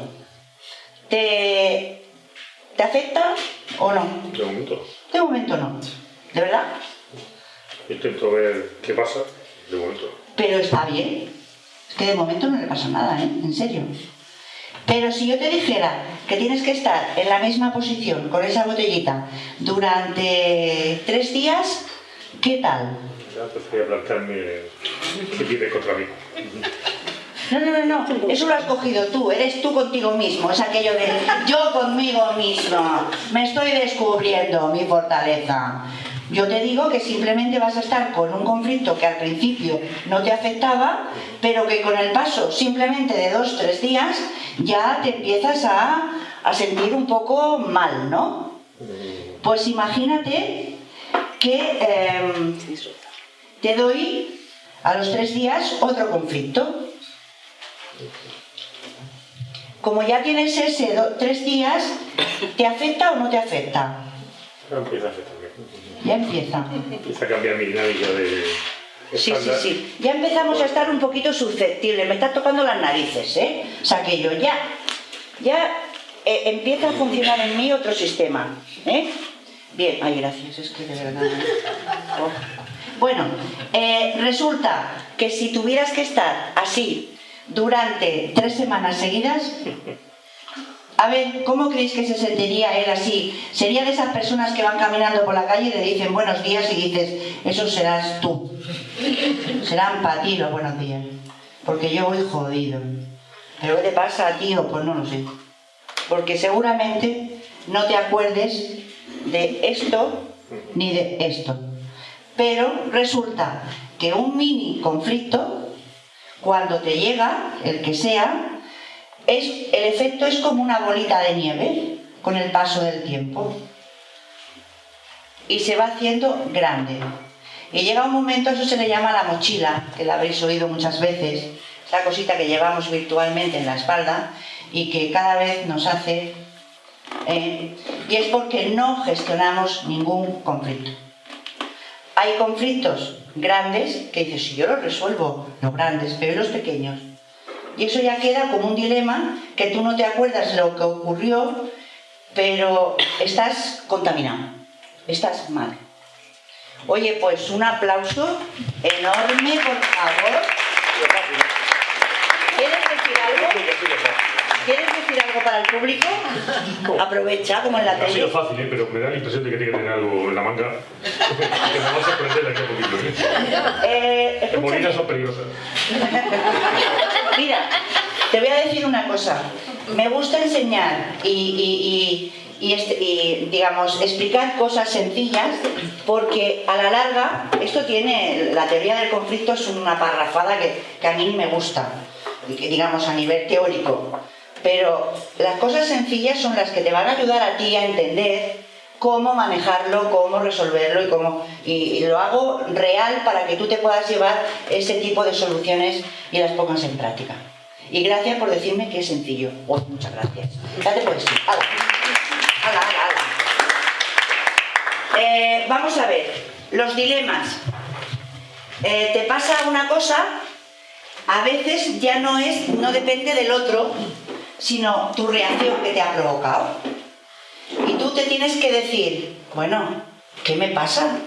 ¿Te, ¿Te afecta o no? De momento. De momento no. ¿De verdad? Intento ver qué pasa. De momento. Pero está bien. Es que de momento no le pasa nada, ¿eh? En serio. Pero si yo te dijera que tienes que estar en la misma posición con esa botellita durante tres días, ¿qué tal? Ya empezaría a plantearme qué tiene contra mí. No, no, no, no. Eso lo has cogido tú. Eres tú contigo mismo. Es aquello de yo conmigo mismo. Me estoy descubriendo mi fortaleza. Yo te digo que simplemente vas a estar con un conflicto que al principio no te afectaba, pero que con el paso simplemente de dos, tres días ya te empiezas a, sentir un poco mal, ¿no? Pues imagínate que em, te doy a los tres días otro conflicto. Como ya tienes ese tres días, ¿te afecta o no te afecta? Ya empieza a afectarme. Ya empieza. Empieza a cambiar mi dinámica de Sí, sí, sí. Ya empezamos a estar un poquito susceptibles. Me está tocando las narices, ¿eh? O sea que yo ya, ya eh, empieza a funcionar en mí otro sistema, ¿eh? Bien, ay, gracias, es que de verdad. Oh. Bueno, eh, resulta que si tuvieras que estar así durante tres semanas seguidas, a ver, ¿cómo creéis que se sentiría él así? ¿Sería de esas personas que van caminando por la calle y le dicen buenos días y dices, eso serás tú? Serán para ti los buenos días. Porque yo voy jodido. ¿Pero qué te pasa, tío? Pues no lo sé. Porque seguramente no te acuerdes de esto ni de esto. Pero resulta que un mini conflicto, cuando te llega, el que sea, es, el efecto es como una bolita de nieve con el paso del tiempo. Y se va haciendo grande. Y llega un momento, eso se le llama la mochila, que la habréis oído muchas veces, esa cosita que llevamos virtualmente en la espalda y que cada vez nos hace... eh, y es porque no gestionamos ningún conflicto. Hay conflictos grandes que dices, si yo los resuelvo, los grandes, pero ¿y los pequeños. Y eso ya queda como un dilema que tú no te acuerdas de lo que ocurrió, pero estás contaminado, estás mal. Oye, pues un aplauso enorme, por favor. ¿Quieres decir algo? ¿Quieres decir algo para el público? Aprovecha, como en la Ha sido tele. fácil, ¿eh? pero me da la impresión de que tiene que tener algo en la manga que me va a sorprender de aquí a poquito. ¿eh? Eh, Las son peligrosas. Mira, te voy a decir una cosa. Me gusta enseñar y, y- y- y este- y, digamos, explicar cosas sencillas porque a la larga esto tiene, la teoría del conflicto es una parrafada que, que a mí me gusta, digamos, a nivel teórico. Pero las cosas sencillas son las que te van a ayudar a ti a entender cómo manejarlo, cómo resolverlo y cómo y, lo hago real para que tú te puedas llevar ese tipo de soluciones y las pongas en práctica. Y gracias por decirme que es sencillo. Oh, muchas gracias. Ya te puedes ir. Hala. Hala, hala, hala. Eh, vamos a ver, los dilemas. Eh, te pasa una cosa, a veces ya no es, no depende del otro, sino tu reacción que te ha provocado. Y tú te tienes que decir, bueno, ¿qué me pasa?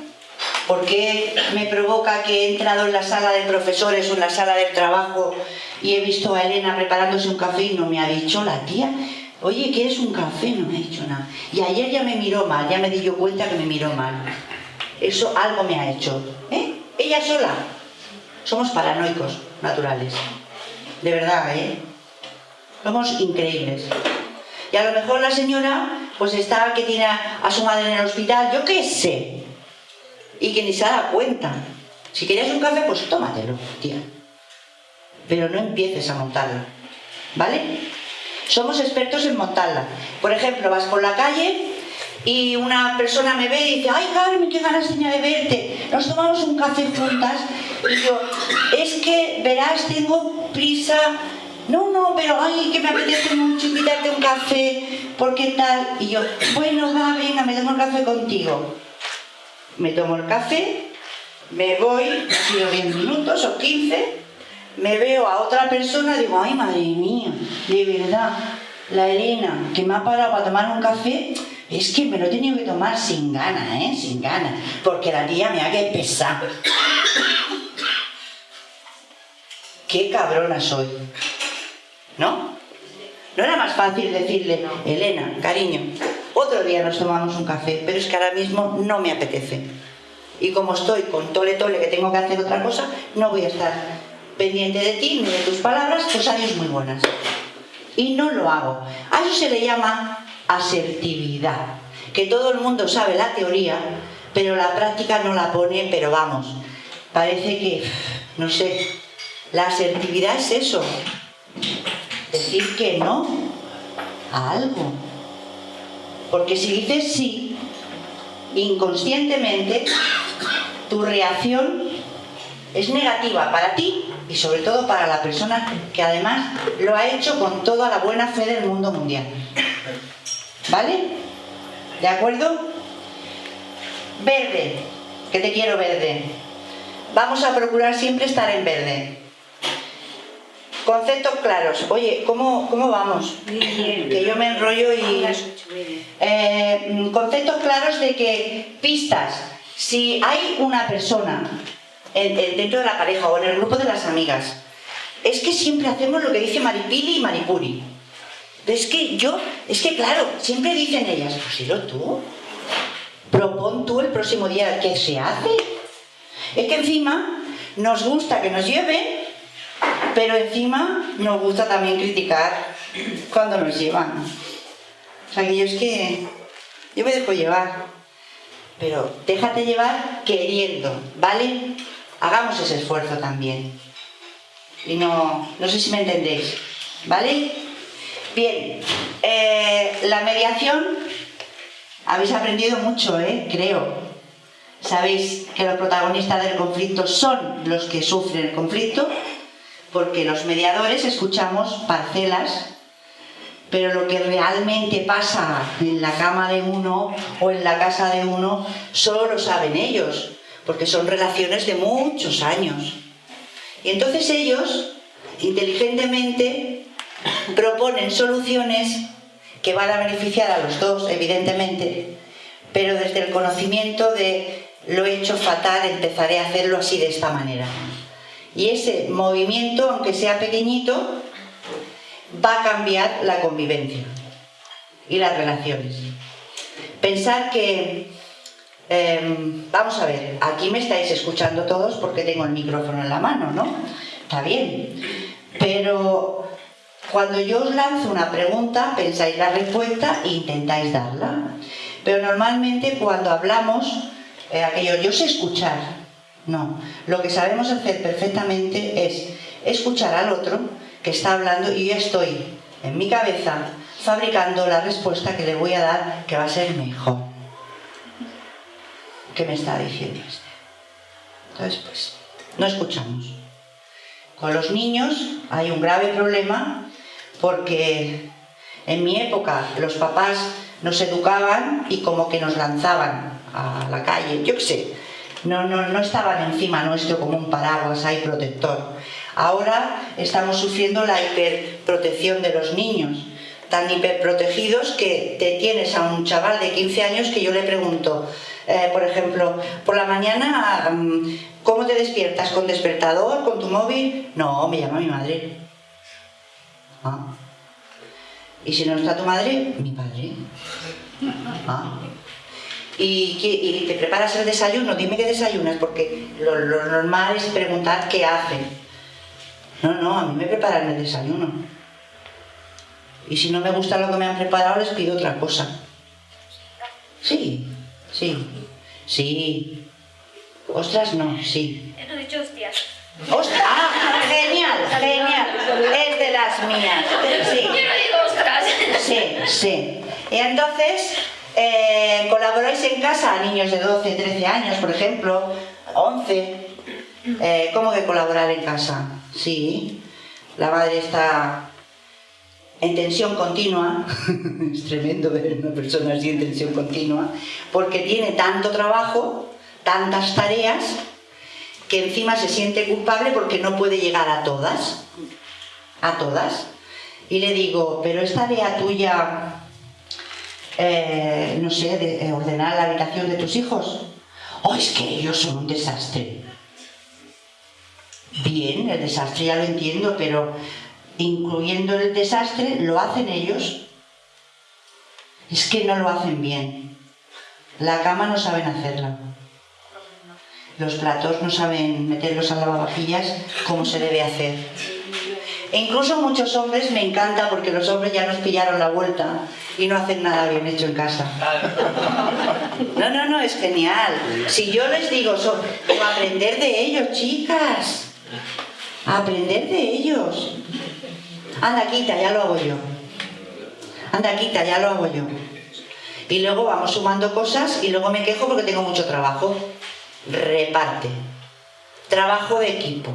¿Por qué me provoca que he entrado en la sala de profesores o en la sala del trabajo y he visto a Elena preparándose un café y no me ha dicho la tía? Oye, ¿quieres un café? No me ha dicho nada. Y ayer ya me miró mal, ya me di cuenta que me miró mal. Eso algo me ha hecho. ¿Eh? Ella sola. Somos paranoicos naturales. De verdad, ¿eh? Somos increíbles. Y a lo mejor la señora, pues está que tiene a su madre en el hospital, yo qué sé. Y que ni se da cuenta. Si querías un café, pues tómatelo, tía. Pero no empieces a montarla. ¿Vale? Somos expertos en montarla. Por ejemplo, vas por la calle y una persona me ve y dice, ay Carmen, qué ganas tenía de verte. Nos tomamos un café juntas. Y yo, es que, verás, tengo prisa. No, no, pero ay, que me apetece mucho invitarte un café, porque tal. Y yo, bueno, va, venga, me tomo el café contigo. Me tomo el café, me voy, ha sido 10 minutos o 15, me veo a otra persona y digo, ay, madre mía, de verdad, la Elena, que me ha parado para tomar un café, es que me lo he tenido que tomar sin ganas, ¿eh? Sin ganas, porque la tía me ha que pesar. Qué cabrona soy. ¿No? ¿No era más fácil decirle, Elena, cariño, otro día nos tomamos un café, pero es que ahora mismo no me apetece. Y como estoy con tole tole que tengo que hacer otra cosa, no voy a estar pendiente de ti ni de tus palabras, pues adiós muy buenas. Y no lo hago. A eso se le llama asertividad, que todo el mundo sabe la teoría, pero la práctica no la pone, pero vamos, parece que, no sé, la asertividad es eso, decir que no a algo. Porque si dices sí, inconscientemente, tu reacción es negativa para ti y sobre todo para la persona que además lo ha hecho con toda la buena fe del mundo mundial. ¿Vale? ¿De acuerdo? Verde, que te quiero verde. Vamos a procurar siempre estar en verde. Conceptos claros. Oye, ¿cómo, cómo vamos? Que yo me enrollo y... Eh, conceptos claros de que pistas. Si hay una persona en- en- dentro de la pareja o en el grupo de las amigas, es que siempre hacemos lo que dice Maripili y Maripuri. Es que yo, es que claro, siempre dicen ellas, pues dilo tú. Propon tú el próximo día qué se hace. Es que encima nos gusta que nos lleven, pero encima nos gusta también criticar cuando nos llevan. O sea que yo es que yo me dejo llevar, pero déjate llevar queriendo, ¿vale? Hagamos ese esfuerzo también. Y no, no sé si me entendéis, ¿vale? Bien, eh, la mediación, habéis aprendido mucho, ¿eh? Creo. sabéis que los protagonistas del conflicto son los que sufren el conflicto, porque los mediadores escuchamos parcelas, pero lo que realmente pasa en la cama de uno o en la casa de uno solo lo saben ellos, porque son relaciones de muchos años. Y entonces ellos, inteligentemente, proponen soluciones que van a beneficiar a los dos, evidentemente, pero desde el conocimiento de lo he hecho fatal, empezaré a hacerlo así de esta manera. Y ese movimiento, aunque sea pequeñito, va a cambiar la convivencia y las relaciones. Pensar que, em, vamos a ver, aquí me estáis escuchando todos porque tengo el micrófono en la mano, ¿no? Está bien. Pero cuando yo os lanzo una pregunta, pensáis la respuesta e intentáis darla. Pero normalmente cuando hablamos, eh, aquello, yo sé escuchar. No, lo que sabemos hacer perfectamente es escuchar al otro que está hablando y yo estoy en mi cabeza fabricando la respuesta que le voy a dar que va a ser mejor. ¿Qué me está diciendo este? Entonces, pues, no escuchamos. Con los niños hay un grave problema porque en mi época los papás nos educaban y como que nos lanzaban a la calle, yo qué sé, no, no, no estaban encima nuestro como un paraguas ahí protector. Ahora estamos sufriendo la hiperprotección de los niños, tan hiperprotegidos que te tienes a un chaval de 15 años que yo le pregunto, eh, por ejemplo, por la mañana, mm, ¿cómo te despiertas? ¿Con despertador? ¿Con tu móvil? No, me llama mi madre. Ah. ¿Y si no está tu madre? Mi padre. Ah. ¿Y, te preparas el desayuno? Dime qué desayunas, porque lo, lo normal es preguntar qué hacen. No, no, a mí me preparan el desayuno. Y si no me gusta lo que me han preparado, les pido otra cosa. Sí, sí, sí. Ostras, no, sí. He dicho hostias. ¡Ostras! ¡Ah! Genial, genial. Es de las mías. Sí. Yo no digo ostras. Sí, sí. Y entonces, eh, colaboráis en casa a niños de 12, 13 años, por ejemplo, 11. Eh, ¿Cómo que colaborar en casa? Sí. La madre está en tensión continua, es tremendo ver una persona así en tensión continua, porque tiene tanto trabajo, tantas tareas, que encima se siente culpable porque no puede llegar a todas, a todas. Y le digo, pero esta tarea tuya, eh, no sé, de ordenar la habitación de tus hijos, oh, es que ellos son un desastre. Bien, el desastre ya lo entiendo, pero incluyendo el desastre, lo hacen ellos. Es que no lo hacen bien. La cama no saben hacerla. Los platos no saben meterlos a lavavajillas como se debe hacer. E incluso muchos hombres me encanta porque los hombres ya nos pillaron la vuelta y no hacen nada bien hecho en casa. No, no, no, es genial. Si yo les digo, so, aprender de ellos, chicas. Aprender de ellos. Anda, quita, ya lo hago yo. Anda, quita, ya lo hago yo. Y luego vamos sumando cosas y luego me quejo porque tengo mucho trabajo. Reparte. Trabajo de equipo.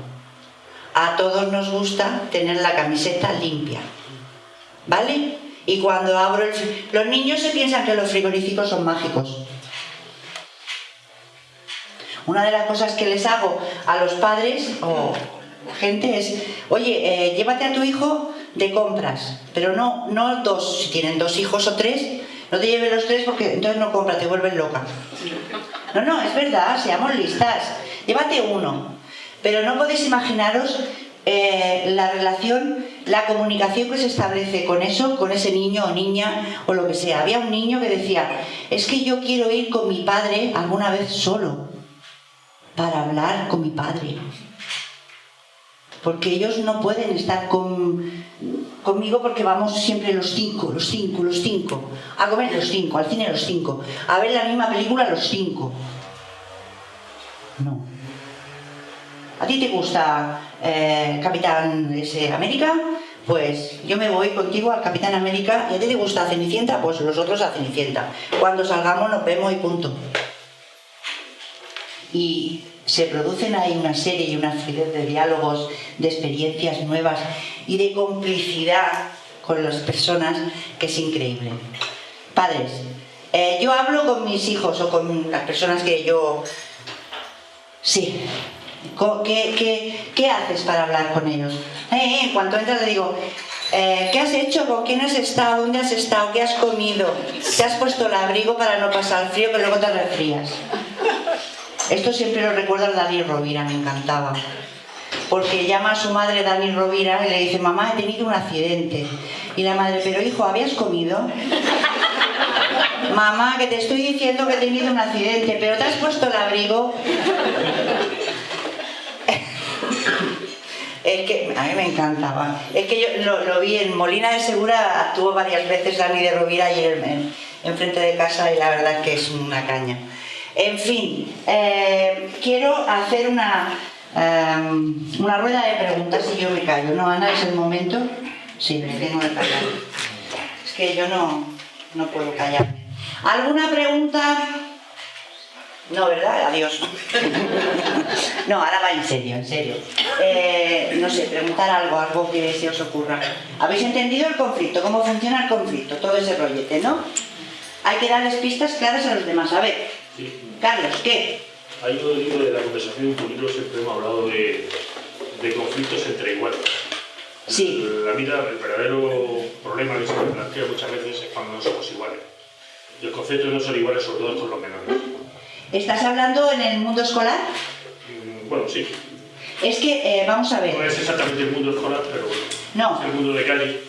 A todos nos gusta tener la camiseta limpia. ¿Vale? Y cuando abro el... Los niños se piensan que los frigoríficos son mágicos. Una de las cosas que les hago a los padres o gente es, oye, eh, llévate a tu hijo de compras, pero no, no dos, si tienen dos hijos o tres, no te lleves los tres porque entonces no compra, te vuelves loca. No, no, es verdad, seamos listas. Llévate uno. Pero no podéis imaginaros eh, la relación, la comunicación que se establece con eso, con ese niño o niña o lo que sea. Había un niño que decía, es que yo quiero ir con mi padre alguna vez solo para hablar con mi padre. Porque ellos no pueden estar con, conmigo porque vamos siempre los cinco, los cinco, los cinco. A comer los cinco, al cine los cinco. A ver la misma película los cinco. No. ¿A ti te gusta eh, Capitán ese, América? Pues yo me voy contigo al Capitán América y a ti te gusta Cenicienta, pues los otros a Cenicienta. Cuando salgamos nos vemos y punto. y se producen ahí una serie y una fluidez de diálogos, de experiencias nuevas y de complicidad con las personas que es increíble. Padres, eh, yo hablo con mis hijos o con las personas que yo... Sí. ¿Qué, qué, qué haces para hablar con ellos? Eh, eh, en cuanto entras le digo, eh, ¿qué has hecho? ¿Con quién has estado? ¿Dónde has estado? ¿Qué has comido? ¿Te has puesto el abrigo para no pasar frío que luego te resfrías? Esto siempre lo recuerda a Dani Rovira, me encantaba. Porque llama a su madre Dani Rovira y le dice, mamá, he tenido un accidente. Y la madre, pero hijo, ¿habías comido? Mamá, que te estoy diciendo que he tenido un accidente, pero te has puesto el abrigo. Es que a mí me encantaba. Es que yo lo, vi en Molina de Segura, actuó varias veces Dani de Rovira ayer en, en frente de casa y la verdad es que es una caña. En fin, eh, quiero hacer una, eh, una rueda de preguntas y yo me callo. ¿No, Ana? ¿Es el momento? Sí, me tengo que callar. Es que yo no, no puedo callarme. ¿Alguna pregunta? No, ¿verdad? Adiós. No, ahora va en serio, en serio. Eh, no sé, preguntar algo, algo que se os ocurra. ¿Habéis entendido el conflicto? ¿Cómo funciona el conflicto? Todo ese rollete, ¿no? Hay que darles pistas claras a los demás. A ver, Sí. Carlos, ¿qué? Hay un libro de la conversación un poquito siempre hemos hablado de, de conflictos entre iguales. Sí. La vida, el verdadero problema que se plantea muchas veces es cuando no somos iguales. Y los conflictos no son iguales, sobre todo con los menores. ¿Estás hablando en el mundo escolar? Mm, Bueno, sí. Es que, eh, vamos a No ver, es exactamente el mundo escolar, pero bueno, no, es el mundo de calle.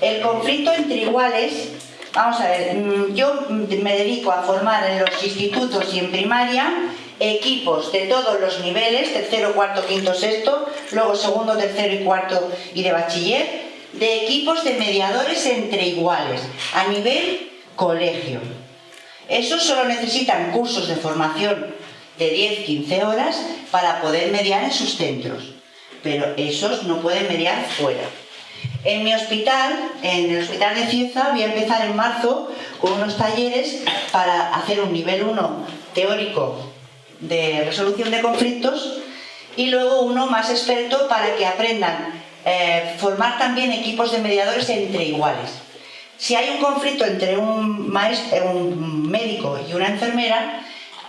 el conflicto entre iguales, vamos a ver, mm, yo me dedico a formar en los institutos y en primaria equipos de todos los niveles, tercero, cuarto, quinto, sexto, luego segundo, tercero y cuarto y de bachiller, de equipos de mediadores entre iguales, a nivel colegio. Esos solo necesitan cursos de formación de 10-15 horas para poder mediar en sus centros, pero esos no pueden mediar fuera. En mi hospital, en el hospital de Cieza, voy a empezar en marzo con unos talleres para hacer un nivel 1 teórico de resolución de conflictos y luego uno más experto para que aprendan eh, formar también equipos de mediadores entre iguales. Si hay un conflicto entre un, maestro, un médico y una enfermera,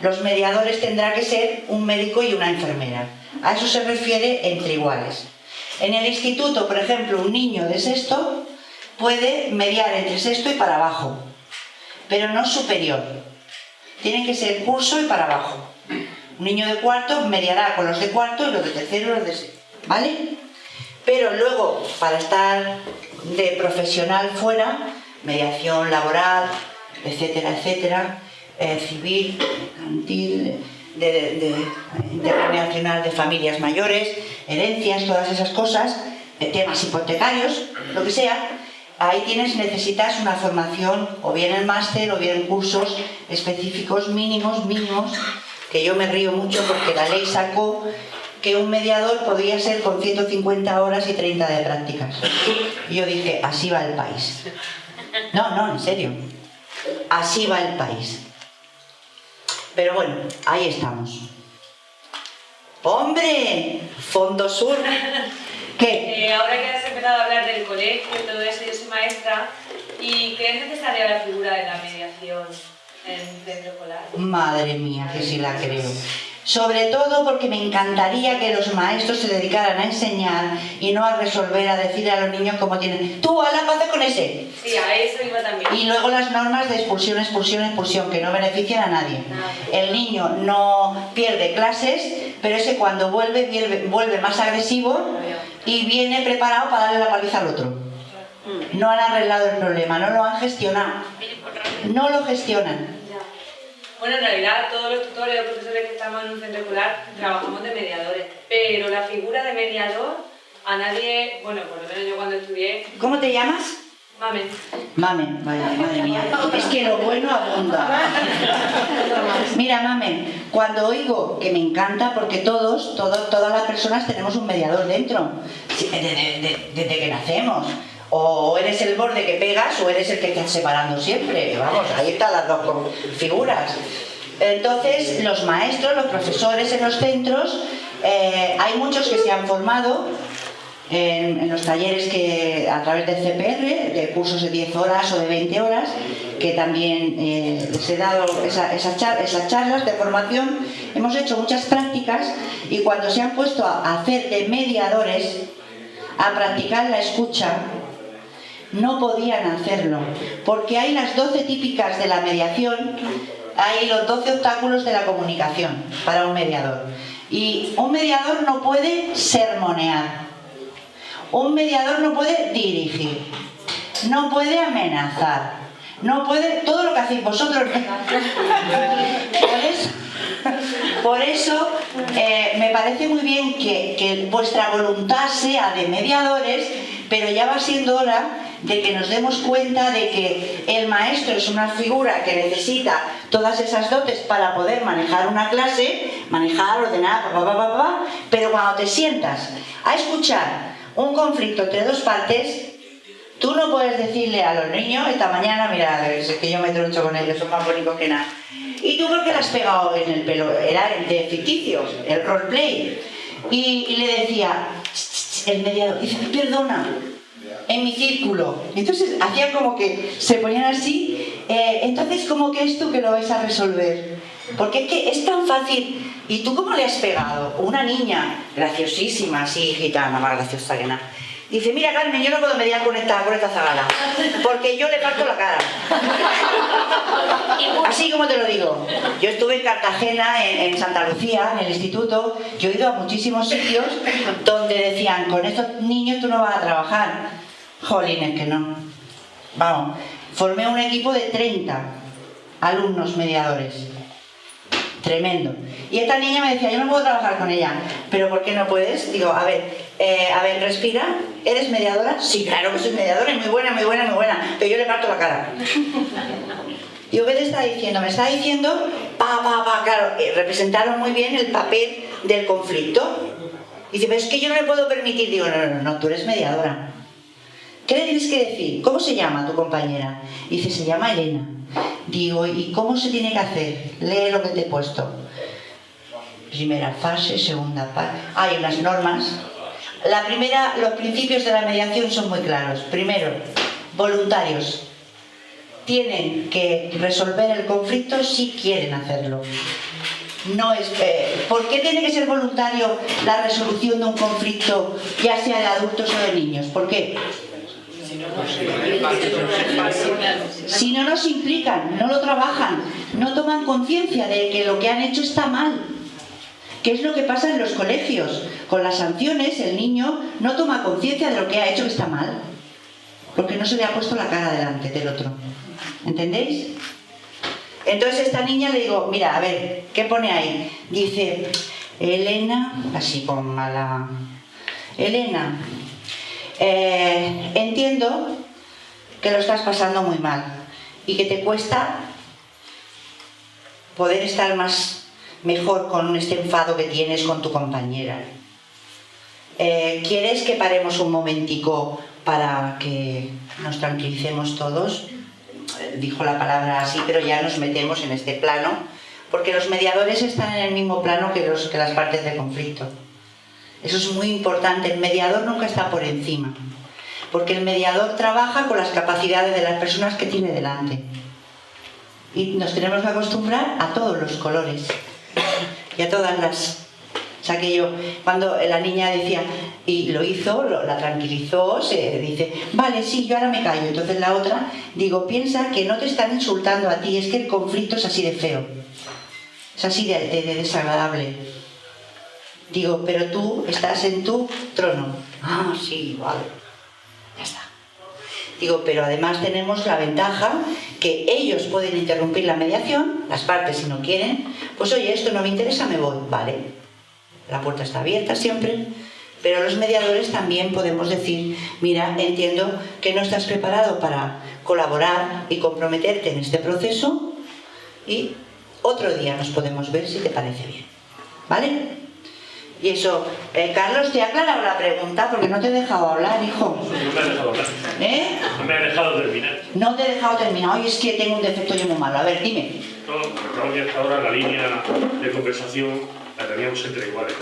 los mediadores tendrá que ser un médico y una enfermera. A eso se refiere entre iguales. En el instituto, por ejemplo, un niño de sexto puede mediar entre sexto y para abajo, pero no superior. Tiene que ser curso y para abajo. Un niño de cuarto mediará con los de cuarto y los de tercero y los de sexto. ¿Vale? Pero luego, para estar de profesional fuera, mediación laboral, etcétera, etcétera, eh, civil, mercantil, de, de, de- internacional de familias mayores, herencias, todas esas cosas, temas hipotecarios, lo que sea, ahí tienes, necesitas una formación, o bien en máster, o bien en cursos específicos mínimos, mínimos, que yo me río mucho porque la ley sacó que un mediador podría ser con 150 horas y 30 de prácticas. Y yo dije, así va el país. No, no, en serio. Así va el país. Pero bueno, ahí estamos. ¡Hombre! Fondo Sur. ¿Qué? Eh, ahora que has empezado a hablar del colegio y todo eso, yo soy maestra, ¿y crees necesaria la figura de la mediación Madre mía, que sí la creo. Sobre todo porque me encantaría que los maestros se dedicaran a enseñar y no a resolver, a decirle a los niños cómo tienen. Tú, a la paz con ese. Sí, a eso iba también. Y luego las normas de expulsión, expulsión, expulsión, que no benefician a nadie. Nadie. El niño no pierde clases, pero ese cuando vuelve, vuelve, vuelve más agresivo y viene preparado para darle la paliza al otro. No han arreglado el problema, no lo han gestionado. No lo gestionan. Bueno, en realidad todos los tutores o profesores que estamos en un centro escolar trabajamos de mediadores, pero la figura de mediador a nadie, bueno, por lo menos yo cuando estudié, ¿Cómo te llamas? mamen, Mamen, vaya, madre mía. Es que lo bueno abunda. Mira, Mamen, cuando oigo, que me encanta porque todos, todos todas las personas tenemos un mediador dentro, desde que nacemos. O eres el borde que pegas o eres el que estás separando siempre. Vamos, ahí están las dos figuras. Entonces, los maestros, los profesores en los centros, eh, hay muchos que se han formado en, los talleres que a través del CPR, de cursos de 10 horas o de 20 horas, que también eh, les he dado esas charlas de formación. Hemos hecho muchas prácticas y cuando se han puesto a hacer de mediadores, a practicar la escucha, no podían hacerlo, porque hay las 12 típicas de la mediación, hay los 12 obstáculos de la comunicación para un mediador. Y un mediador no puede sermonear, un mediador no puede dirigir, no puede amenazar, no puede todo lo que hacéis vosotros. Por eso, eh, me parece muy bien que vuestra voluntad sea de mediadores, pero ya va siendo hora de que nos demos cuenta de que el maestro es una figura que necesita todas esas dotes para poder manejar una clase, manejar, ordenar, pa, pa, pa, pero cuando te sientas a escuchar un conflicto entre dos partes, Tú no puedes decirle a los niños, esta mañana, mira, es que yo me troncho con ellos, son más bonitos que nada. ¿Y tú por qué le has pegado en el pelo? Era de ficticio, el roleplay. Y, y le decía, el mediador, dice, perdona, en mi círculo. Entonces hacían como que se ponían así, eh, entonces como que esto que lo vais a resolver. Porque es que es tan fácil. ¿Y tú cómo le has pegado? Una niña graciosísima, así, gitana, más graciosa que nada. Dice, mira Carmen, yo no puedo mediar con esta, con esta zagala, porque yo le parto la cara. Así como te lo digo. Yo estuve en Cartagena, en, en Santa Lucía, en el instituto, yo he ido a muchísimos sitios donde decían, con estos niños tú no vas a trabajar. Jolines, que no. Vamos, formé un equipo de 30 alumnos mediadores. Tremendo. Y esta niña me decía, yo no puedo trabajar con ella. ¿Pero por qué no puedes? Digo, a ver, eh, a ver, respira. ¿Eres mediadora? Sí, claro que soy mediadora y muy buena, muy buena, muy buena. Pero yo le parto la cara. Digo, ¿qué te está diciendo? Me está diciendo, pa, pa, pa, claro, representaron muy bien el papel del conflicto. Dice, pero es que yo no le puedo permitir. Digo, no, no, no, tú eres mediadora. ¿Qué le tienes que decir? ¿Cómo se llama tu compañera? Dice, se llama Elena. Digo, ¿y cómo se tiene que hacer? Lee lo que te he puesto. Primera fase, segunda fase. Hay unas normas. La primera, los principios de la mediación son muy claros. Primero, voluntarios. Tienen que resolver el conflicto si quieren hacerlo. No es, eh, ¿Por qué tiene que ser voluntario la resolución de un conflicto, ya sea de adultos o de niños? ¿Por qué? Si no nos implican, no lo trabajan, no toman conciencia de que lo que han hecho está mal. ¿Qué es lo que pasa en los colegios? Con las sanciones el niño no toma conciencia de lo que ha hecho que está mal. Porque no se le ha puesto la cara delante del otro. ¿Entendéis? Entonces a esta niña le digo, mira, a ver, ¿qué pone ahí? Dice, Elena, así con mala... Elena, eh, entiendo que lo estás pasando muy mal y que te cuesta poder estar más mejor con este enfado que tienes con tu compañera. Eh, ¿Quieres que paremos un momentico para que nos tranquilicemos todos? Eh, Dijo la palabra así, pero ya nos metemos en este plano, porque los mediadores están en el mismo plano que, los, que las partes de conflicto. Eso es muy importante, el mediador nunca está por encima, porque el mediador trabaja con las capacidades de las personas que tiene delante. Y nos tenemos que acostumbrar a todos los colores y a todas las... O sea que yo, cuando la niña decía, y lo hizo, lo- la tranquilizó, se dice, vale, sí, yo ahora me callo. Entonces la otra, digo, piensa que no te están insultando a ti, es que el conflicto es así de feo, es así de, de- de desagradable. Digo, pero tú estás en tu trono. Ah, sí, vale. Ya está. Digo, pero además tenemos la ventaja que ellos pueden interrumpir la mediación, las partes si no quieren, pues oye, esto no me interesa, me voy, vale. La puerta está abierta siempre, pero los mediadores también podemos decir, mira, entiendo que no estás preparado para colaborar y comprometerte en este proceso y otro día nos podemos ver si te parece bien, ¿vale? Y eso, eh, Carlos, ¿te ha aclarado la pregunta? Porque no te he dejado hablar, hijo. No me ha dejado hablar. ¿Eh? No me ha dejado terminar. No te he dejado terminar. Oye, es que tengo un defecto yo muy malo. A ver, dime. No, ya hasta ahora la línea de conversación la teníamos entre iguales.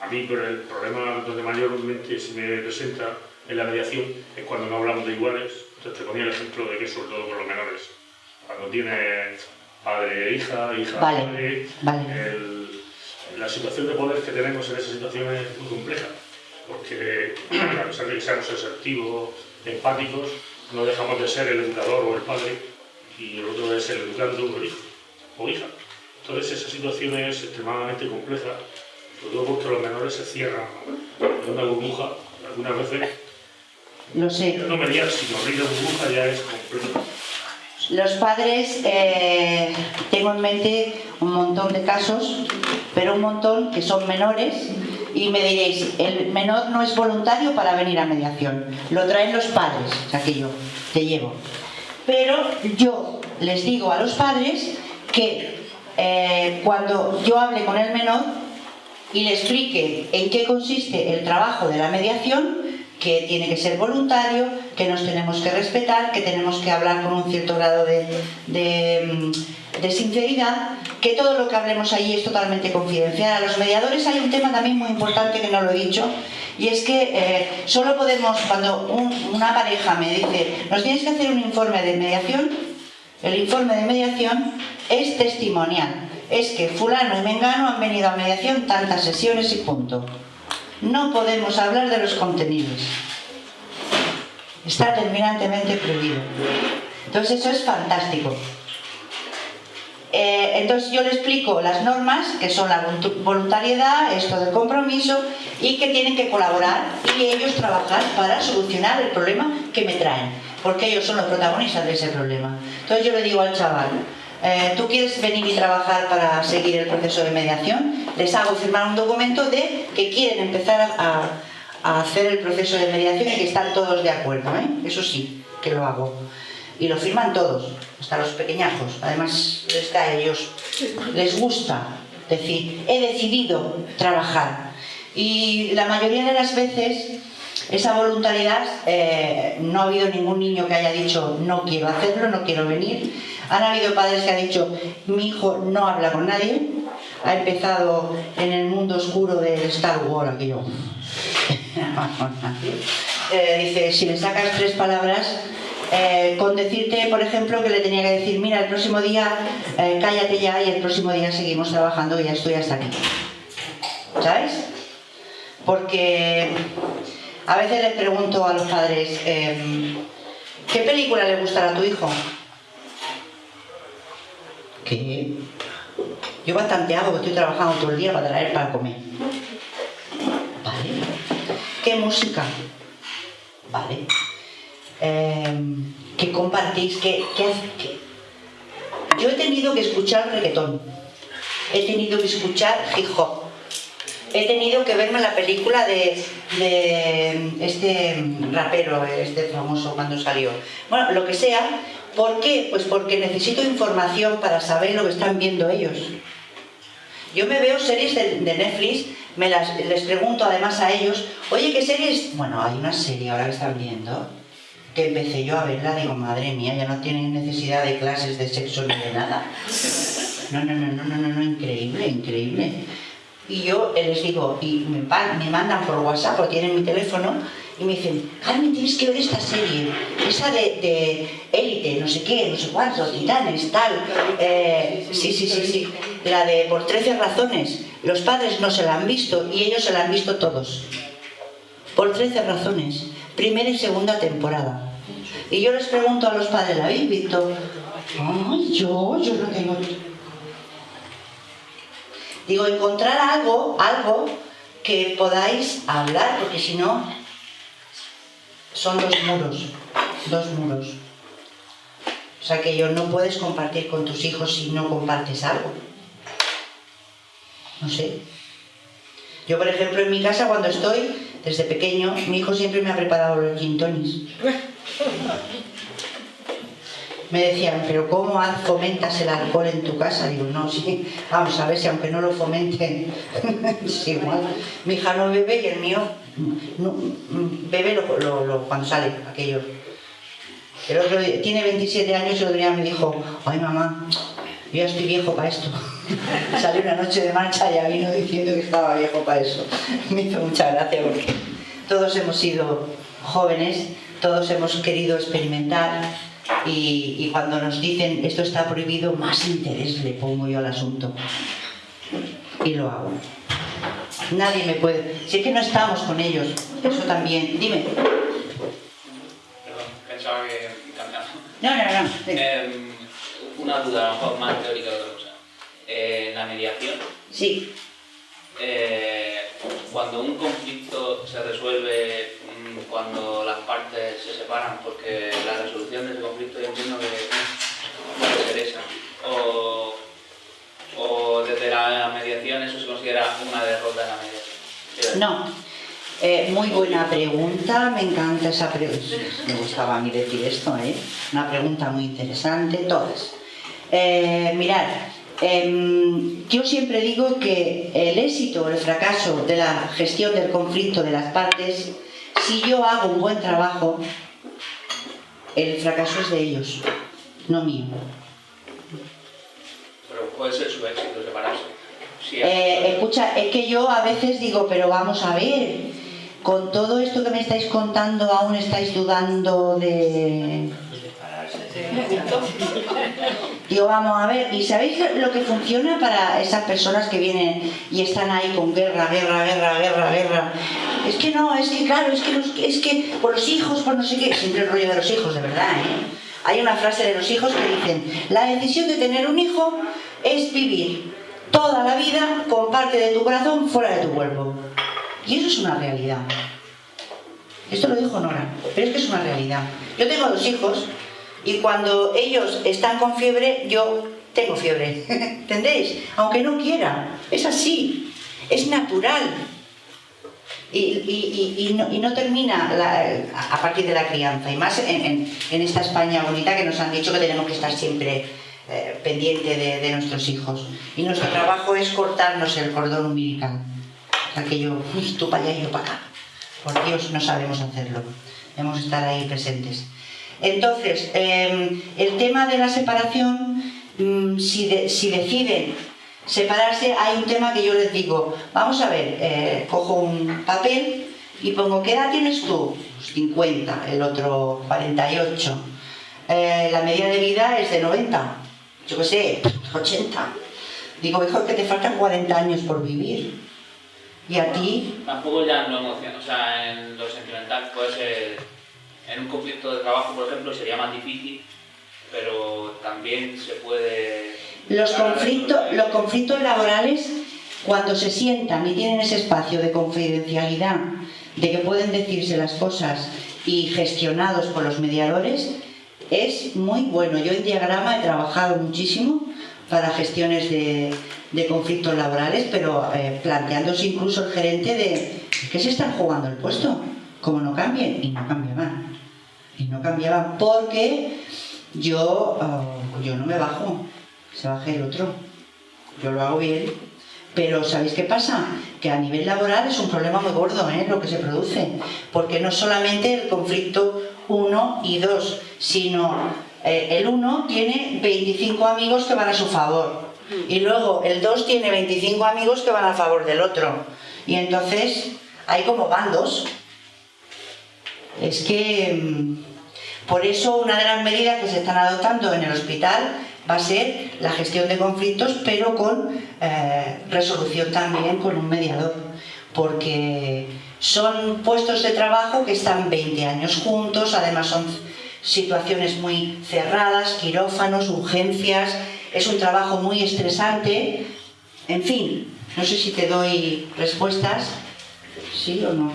A mí, pero el problema donde mayormente se me presenta en la mediación es cuando no hablamos de iguales. Entonces te ponía el ejemplo de que sobre todo con los menores. Cuando tienes padre e hija, hija Vale, padre, vale. el- la situación de poder que tenemos en esa situación es muy compleja. Porque a pesar de que seamos asertivos, empáticos, no dejamos de ser el educador o el padre y el otro es el educando o el hijo o hija. Entonces esa situación es extremadamente compleja, sobre todo porque los menores se cierran en una burbuja, algunas veces, Lo sé. no mediar, sino abrir la burbuja ya es complejo. Los padres, eh, tengo en mente un montón de casos, pero un montón que son menores y me diréis, el menor no es voluntario para venir a mediación, lo traen los padres, o sea que yo te llevo. Pero yo les digo a los padres que eh, cuando yo hable con el menor y le explique en qué consiste el trabajo de la mediación, que tiene que ser voluntario, que nos tenemos que respetar, que tenemos que hablar con un cierto grado de, de, mm, sinceridad, que todo lo que hablemos allí es totalmente confidencial. A los mediadores hay un tema también muy importante que no lo he dicho, y es que eh, solo podemos, cuando un- una pareja me dice, nos tienes que hacer un informe de mediación, el informe de mediación es testimonial. Es que fulano y mengano han venido a mediación tantas sesiones y punto. No podemos hablar de los contenidos. Está terminantemente prohibido. Entonces eso es fantástico. Eh, entonces yo le explico las normas, que son la voluntariedad, esto del compromiso, y que tienen que colaborar y ellos trabajar para solucionar el problema que me traen, porque ellos son los protagonistas de ese problema. Entonces yo le digo al chaval, eh, ¿tú quieres venir y trabajar para seguir el proceso de mediación? Les hago firmar un documento de que quieren empezar a hacer el proceso de mediación y que están todos de acuerdo, ¿eh? eso sí, que lo hago. Y lo firman todos, hasta los pequeñajos. Además, a ellos, les gusta decir, he decidido trabajar. Y la mayoría de las veces, esa voluntariedad, eh, no ha habido ningún niño que haya dicho, no quiero hacerlo, no quiero venir. Han habido padres que han dicho, mi hijo no habla con nadie, ha empezado en el mundo oscuro del Star Wars, aquello. Eh, dice, si le sacas tres palabras, eh, con decirte, por ejemplo, que le tenía que decir, mira, el próximo día eh, cállate ya y el próximo día seguimos trabajando y ya estoy hasta aquí. ¿Sabes? Porque a veces les pregunto a los padres, em, ¿qué película le gustará a tu hijo? ¿Qué? Yo bastante hago, estoy trabajando todo el día para traer para comer. ¿Qué música? Vale. Em, ¿Qué compartís? ¿Qué, qué? Yo he tenido que escuchar reggaetón. He tenido que escuchar hip hop. He tenido que verme la película de, de este rapero, este famoso cuando salió. Bueno, lo que sea. ¿Por qué? Pues porque necesito información para saber lo que están viendo ellos. Yo me veo series de Netflix, me las, les pregunto además a ellos, oye, ¿qué series? Bueno, hay una serie ahora que están viendo, que empecé yo a verla, digo, madre mía, ya no tienen necesidad de clases de sexo ni de nada. No, no, no, no, no, no, no, increíble, increíble. Y yo les digo, y me, me mandan por WhatsApp, o tienen mi teléfono, y me dicen, Carmen, tienes que ver esta serie, esa de, de élite, no sé qué, no sé cuántos, titanes, tal. Eh, sí, sí, sí, sí. La de por 13 razones. Los padres no se la han visto y ellos se la han visto todos. Por 13 razones. Primera y segunda temporada. Y yo les pregunto a los padres, ¿la habéis visto? Ay, yo, yo no tengo. Digo, encontrar algo, algo que podáis hablar, porque si no, son dos muros, dos muros. O sea que yo no puedes compartir con tus hijos si no compartes algo. No sé. Yo, por ejemplo, en mi casa cuando estoy, desde pequeño, mi hijo siempre me ha preparado los gin. Me decían, pero ¿cómo fomentas el alcohol en tu casa? Digo, no, sí, vamos a ver si aunque no lo fomenten, es igual. Mi hija no bebe y el mío no, bebe cuando sale aquello. El otro tiene 27 años y otro día me dijo, ay mamá, Yo ya estoy viejo para esto. Salí una noche de marcha y ya vino diciendo que estaba viejo para eso. Me hizo mucha gracia porque todos hemos sido jóvenes, todos hemos querido experimentar y, y cuando nos dicen esto está prohibido, más interés le pongo yo al asunto. Y lo hago. Nadie me puede... Si es que no estamos con ellos, eso también. Dime. Perdón, pensaba que. No, no, no. Eh, una duda, a lo mejor más teórica que otra cosa. Eh, la mediación, Sí. eh, cuando un conflicto se resuelve mm, cuando las partes se separan, porque la resolución de ese conflicto yo entiendo que no interesa. O, o desde la mediación eso se considera una derrota en la mediación. No. Eh, muy buena pregunta, me encanta esa pregunta. Me gustaba a mí decir esto, ¿eh? Una pregunta muy interesante, todas. Eh, mirad, em, yo siempre digo que el éxito o el fracaso de la gestión del conflicto de las partes, si yo hago un buen trabajo, el fracaso es de ellos, no mío. Pero puede ser su éxito separarse. Si Eh, escucha, es que yo a veces digo, pero vamos a ver, con todo esto que me estáis contando, aún estáis dudando de... Digo, vamos a ver, ¿y sabéis lo que funciona para esas personas que vienen y están ahí con guerra, guerra, guerra, guerra, guerra? Es que no, es que claro, es que, los- es que por los hijos, por no sé qué, siempre el rollo de los hijos, de verdad, ¿eh? Hay una frase de los hijos que dicen, la decisión de tener un hijo es vivir toda la vida con parte de tu corazón fuera de tu cuerpo. Y eso es una realidad. Esto lo dijo Nora, pero es que es una realidad. Yo tengo dos hijos y cuando ellos están con fiebre, yo tengo fiebre. ¿Entendéis? Aunque no quiera. Es así. Es natural. Y, no, termina a partir de la crianza. Y más en, esta España bonita que nos han dicho que tenemos que estar siempre eh, pendiente de, nuestros hijos. Y nuestro trabajo es cortarnos el cordón umbilical. O sea que yo, uy, tú para allá y yo para acá. Por Dios, no sabemos hacerlo. Debemos estar ahí presentes. Entonces, eh, el tema de la separación, mm, si, de- si deciden separarse, hay un tema que yo les digo, vamos a ver, eh, cojo un papel y pongo, ¿qué edad tienes tú? Pues 50, el otro 48. Eh, la media de vida es de 90, yo qué sé, 80. Digo, mejor que te faltan 40 años por vivir. Y a ti, Tampoco ya en lo emocional, o sea, en lo sentimental puede ser, en un conflicto de trabajo, por ejemplo, sería más difícil, pero también se puede... Los conflictos, los conflictos laborales, cuando se sientan y tienen ese espacio de confidencialidad, de que pueden decirse las cosas y gestionados por los mediadores, es muy bueno. Yo en diagrama he trabajado muchísimo para gestiones de, de conflictos laborales, pero eh, planteándose incluso el gerente de que se están jugando el puesto, como no cambien, y no cambiaban. Y no cambiaban porque yo, ah, yo no me bajo, se baje el otro. Yo lo hago bien. Pero ¿sabéis qué pasa? Que a nivel laboral es un problema muy gordo ¿eh? lo que se produce. Porque no solamente el conflicto 1 y 2, sino eh, el 1 tiene 25 amigos que van a su favor. Y luego el 2 tiene 25 amigos que van a favor del otro. Y entonces hay como bandos. Es que mm, por eso una de las medidas que se están adoptando en el hospital va a ser la gestión de conflictos, pero con eh, resolución también con un mediador, porque son puestos de trabajo que están 20 años juntos, además son situaciones muy cerradas, quirófanos, urgencias, es un trabajo muy estresante, en fin, no sé si te doy respuestas, ¿sí o no?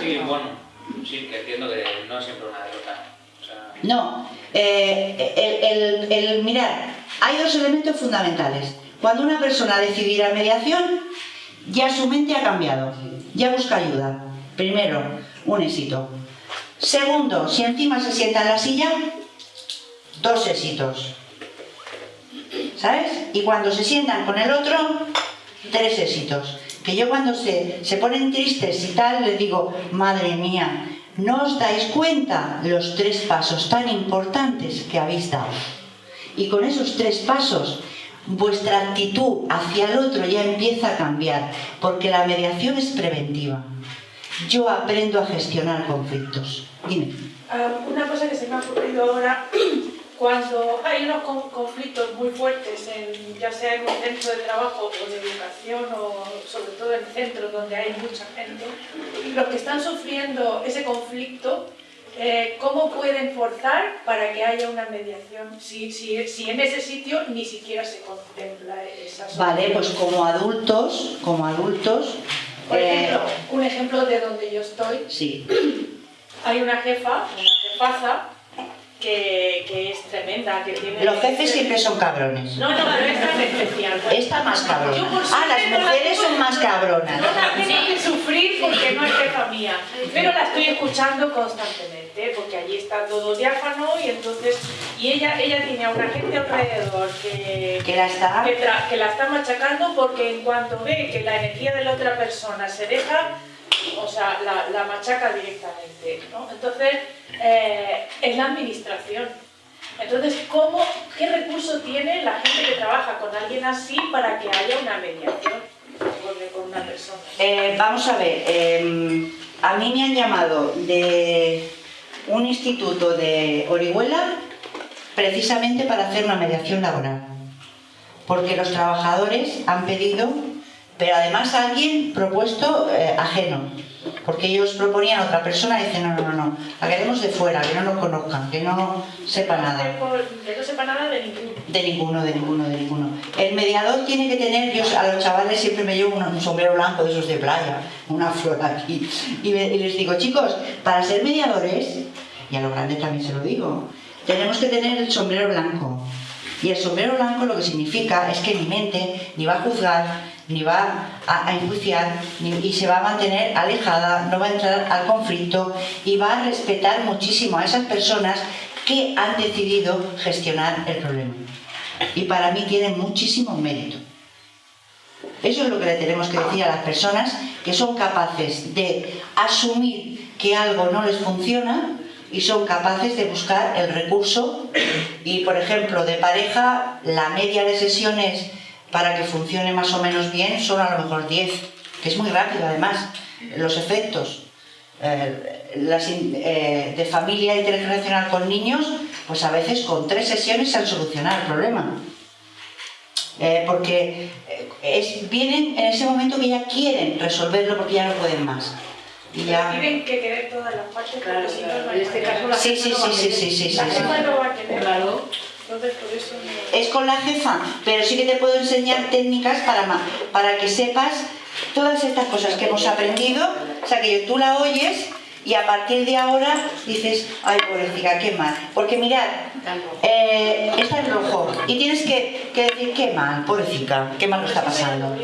Sí, bueno, sí, que entiendo que no es siempre una derrota. No, eh, el, mirad, hay dos elementos fundamentales. Cuando una persona decide ir a mediación, ya su mente ha cambiado, ya busca ayuda. Primero, un éxito. Segundo, si encima se sienta en la silla, dos éxitos. ¿Sabes? Y cuando se sientan con el otro, tres éxitos. Que yo cuando se, se ponen tristes y tal, les digo, madre mía, ¿no os dais cuenta los tres pasos tan importantes que habéis dado? Y con esos tres pasos vuestra actitud hacia el otro ya empieza a cambiar, porque la mediación es preventiva. Yo aprendo a gestionar conflictos. Dime. Ah, una cosa que se me ha ocurrido ahora, cuando hay unos con- conflictos muy fuertes, en, ya sea en un centro de trabajo o de educación o sobre todo en centros donde hay mucha gente, los que están sufriendo ese conflicto, eh, ¿cómo pueden forzar para que haya una mediación si, si, si en ese sitio ni siquiera se contempla esa Vale, solución? pues como adultos, como adultos, Por eh, ejemplo, un ejemplo de donde yo estoy, sí, hay una jefa, una jefaza, que, que es tremenda, que tiene... los jefes siempre son cabrones. No, no, pero esta es especial. Esta más Yo cabrona. por Ah, las no la mujeres son más cabronas. No la tengo que sufrir porque no es jefa mía, pero la estoy escuchando constantemente, porque allí está todo diáfano y entonces... Y ella, ella tiene a una gente alrededor que... Que la está... que, tra- que la está machacando porque en cuanto ve que la energía de la otra persona se deja, o sea, la, machaca directamente, ¿no? Entonces, eh, es la administración. Entonces, ¿cómo, ¿qué recurso tiene la gente que trabaja con alguien así para que haya una mediación con, una persona? Eh, vamos a ver, eh, a mí me han llamado de un instituto de Orihuela precisamente para hacer una mediación laboral. Porque los trabajadores han pedido, pero además alguien propuesto eh, ajeno. Porque ellos proponían a otra persona y dicen, no, no, no, no, la queremos de fuera, que no nos conozcan, que no sepa nada. Que no sepa nada de ninguno. De ninguno, de ninguno, de ninguno. El mediador tiene que tener, yo a los chavales siempre me llevo un, un sombrero blanco de esos de playa, una flor aquí, y, me- y les digo, chicos, para ser mediadores, y a los grandes también se lo digo, tenemos que tener el sombrero blanco. Y el sombrero blanco lo que significa es que mi mente ni va a juzgar, ni va a, enjuiciar, ni- y se va a mantener alejada, no va a entrar al conflicto y va a respetar muchísimo a esas personas que han decidido gestionar el problema. Y para mí tiene muchísimo mérito. Eso es lo que le tenemos que decir a las personas que son capaces de asumir que algo no les funciona y son capaces de buscar el recurso y, por ejemplo, de pareja, la media de sesiones para que funcione más o menos bien son a lo mejor 10, que es muy rápido además, los efectos. Eh, las eh, de familia intergeneracional con niños, pues a veces con tres sesiones se han solucionado el problema. Eh, porque es, vienen en ese momento que ya quieren resolverlo porque ya no pueden más. Y ya... Tienen que querer todas las partes, Claro, porque claro. no En este caso la Sí, jefa sí, no va a sí, sí, sí, sí, sí, La sí. jefa no va a querer. Claro. Entonces, por eso no... Es con la jefa, pero sí que te puedo enseñar técnicas para, para que sepas todas estas cosas que hemos aprendido, o sea que tú la oyes y a partir de ahora dices, ay pobrecita, qué mal. Porque mirad, eh, está en rojo y tienes que, que decir, qué mal, pobrecita, qué mal lo está pasando.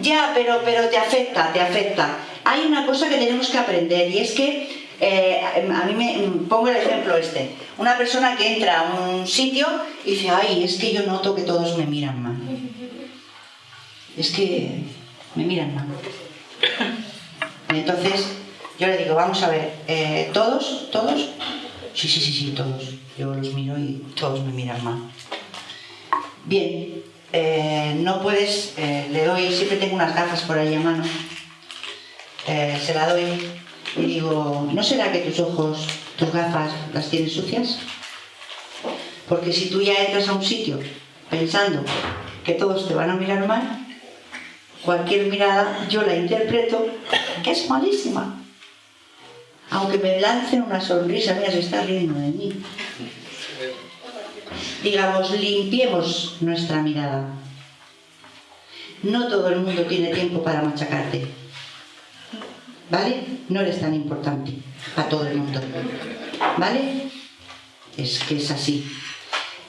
Ya, pero, pero te afecta, te afecta. Hay una cosa que tenemos que aprender y es que, eh, a mí me pongo el ejemplo este, una persona que entra a un sitio y dice, ay, es que yo noto que todos me miran mal. Es que me miran mal. Entonces, yo le digo, vamos a ver, eh, ¿todos? ¿Todos? Sí, sí, sí, sí, todos. Yo los miro y todos me miran mal. Bien, eh, no puedes, le doy, siempre tengo unas gafas por ahí a mano, eh, se la doy y digo, ¿no será que tus ojos, tus gafas, las tienes sucias? Porque si tú ya entras a un sitio pensando que todos te van a mirar mal, cualquier mirada yo la interpreto que es malísima. Aunque me lancen una sonrisa, mira, se está riendo de mí digamos, limpiemos nuestra mirada. No todo el mundo tiene tiempo para machacarte. ¿Vale? No eres tan importante a todo el mundo. ¿Vale? Es que es así.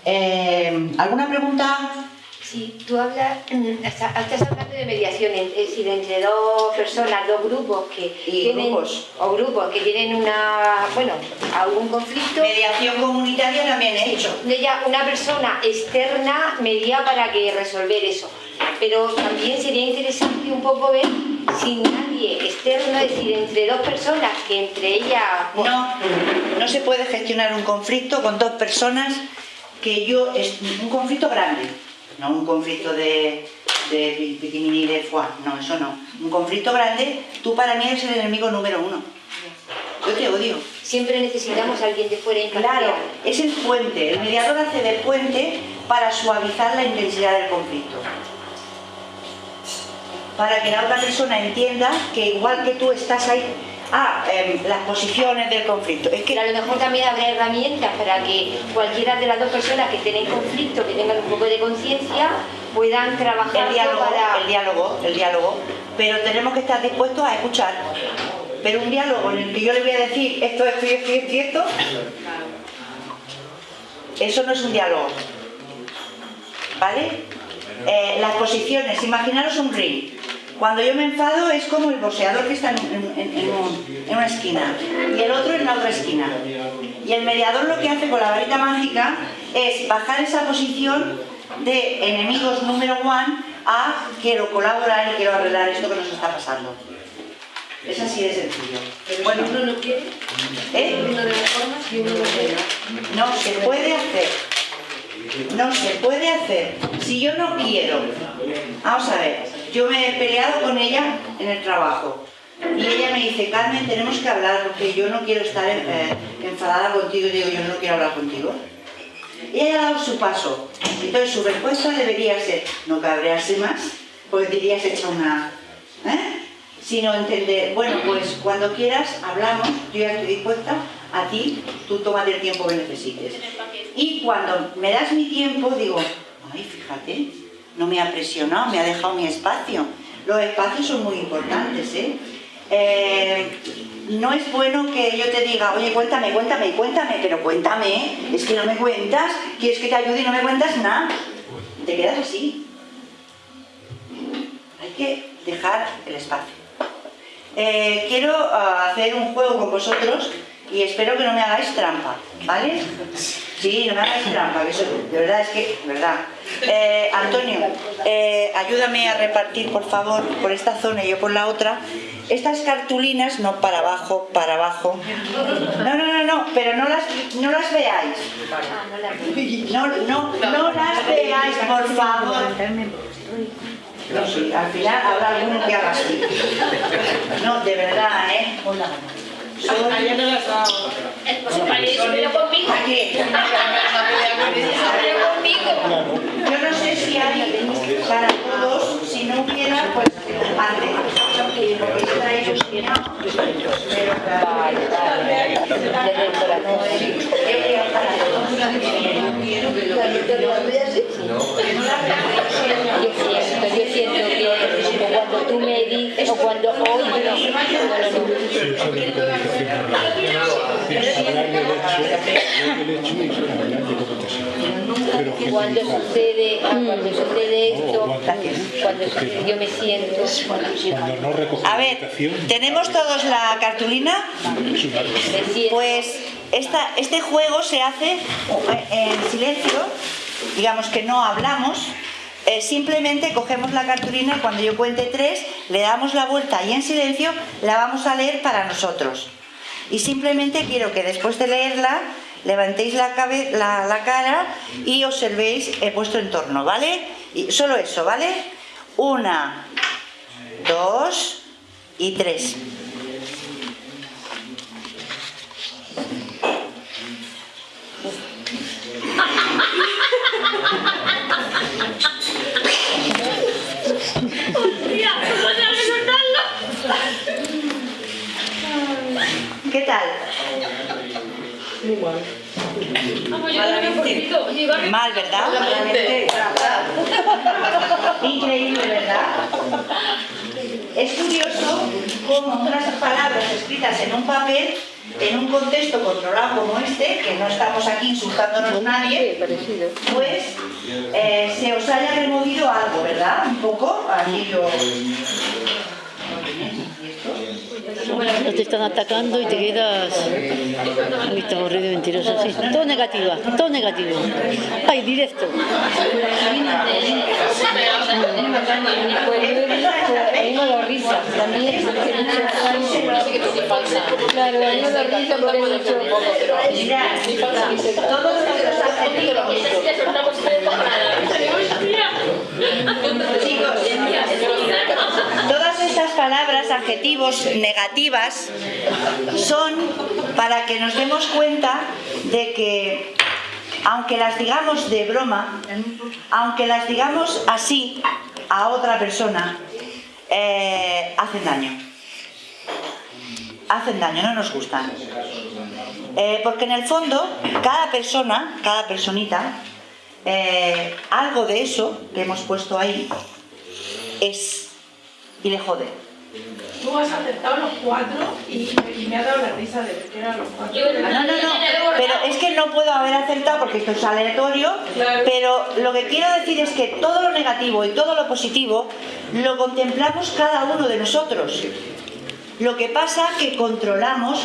Eh, ¿Alguna pregunta? Sí, tú hablas, mm, está- estás hablando de mediación, es decir, entre dos personas, dos grupos que Y tienen, grupos. o grupos que tienen una, bueno, algún conflicto. Mediación comunitaria también he hecho. de ella una persona externa media para que resolver eso. Pero también sería interesante un poco ver si nadie externo, es decir, entre dos personas que entre ellas... No, no se puede gestionar un conflicto con dos personas que yo, es un conflicto grande, no un conflicto de, de piquimini de fuá, no, eso no. Un conflicto grande, tú para mí eres el enemigo número uno. Yo te odio. Siempre necesitamos a alguien de fuera. Claro, es el puente, el mediador hace de puente para suavizar la intensidad del conflicto. Para que la otra persona entienda que igual que tú estás ahí, ah, em, las posiciones del conflicto. Es que Pero a lo mejor también habrá herramientas para que cualquiera de las dos personas que estén en conflicto, que tengan un poco de conciencia, puedan trabajar el diálogo, para... el diálogo, el diálogo, pero tenemos que estar dispuestos a escuchar. Pero un diálogo en el que yo le voy a decir esto, esto y esto y esto esto, eso no es un diálogo. ¿Vale? Eh, las posiciones, imaginaros un ring. Cuando yo me enfado es como el boxeador que está en, en- en- en un- en una esquina y el otro en la otra esquina. Y el mediador lo que hace con la varita mágica es bajar esa posición de enemigos número one a quiero colaborar y quiero arreglar esto que nos está pasando. Es así de sencillo. bueno, uno no quiere, ¿eh? uno de las formas y uno no quiere. No se puede hacer. No se puede hacer. Si yo no quiero. Vamos a ver. Yo me he peleado con ella en el trabajo. Y ella me dice, Carmen, tenemos que hablar porque yo no quiero estar eh, enfadada contigo. Y digo, yo no quiero hablar contigo. Ella ha dado su paso. Entonces su respuesta debería ser, no cabrearse más, porque dirías hecha una... ¿eh? Sino entender, bueno, pues cuando quieras hablamos, yo ya estoy dispuesta a ti, tú tómate el tiempo que necesites. Y cuando me das mi tiempo, digo, ay, fíjate, no me ha presionado, me ha dejado mi espacio. Los espacios son muy importantes, ¿eh? Eh, no es bueno que yo te diga, oye, cuéntame, cuéntame, cuéntame, pero cuéntame, ¿eh? es que no me cuentas, quieres que te ayude y no me cuentas nada. Te quedas así. Hay que dejar el espacio. Eh, quiero ah, hacer un juego con vosotros y espero que no me hagáis trampa, ¿vale? Sí, no me hagáis trampa, que eso de verdad es que, verdad. Eh, Antonio, eh, ayúdame a repartir, por favor, por esta zona y yo por la otra. Estas cartulinas, no para abajo, para abajo. No, no, no, no, pero no las, no las veáis. No, no, no las veáis, por favor. No, sí, al final habrá alguno que haga así. No, de verdad, ¿eh? Yo no sé si hay para todos, si no hubiera, pues antes. Porque yo traigo un puñado, pero claro, Desde el corazón. Yo siento, yo siento que cuando tú me dices, o cuando hoy, no, no, no, cuando sucede, ah, cuando sucede esto, cuando sucede, yo me siento, no A la ver, ¿tenemos todos la cartulina? Pues esta, este juego se hace en silencio, digamos que no hablamos, eh, simplemente cogemos la cartulina y cuando yo cuente tres, le damos la vuelta y en silencio la vamos a leer para nosotros. Y simplemente quiero que después de leerla levantéis la, cabe- la- la cara y observéis eh, vuestro entorno, ¿vale? Y solo eso, ¿vale? Una, dos y tres. ¿Qué tal? Vamos, yo Mal, ¿verdad? Increíble, ¿verdad? Es curioso cómo unas palabras escritas en un papel, en un contexto controlado como este, que no estamos aquí insultándonos nadie, pues eh, se os haya removido algo, ¿verdad? Un poco, aquí yo... No te están atacando y te quedas. Ay, está aburrido y mentiroso. Sí, todo negativa, todo negativo. Ay, directo. Claro, a mí me da risa dicho... Todos adjetivos cosa de Chicos, estas palabras, adjetivos negativas, son para que nos demos cuenta de que, aunque las digamos de broma, aunque las digamos así a otra persona, eh, hacen daño. Hacen daño, no nos gustan. Eh, porque en el fondo, cada persona, cada personita, eh, algo de eso que hemos puesto ahí es y le jode. Tú has aceptado los cuatro y, y me ha dado la risa de ver que eran los cuatro. No, no, no, pero es que no puedo haber acertado porque esto es aleatorio, pero lo que quiero decir es que todo lo negativo y todo lo positivo lo contemplamos cada uno de nosotros. Lo que pasa que controlamos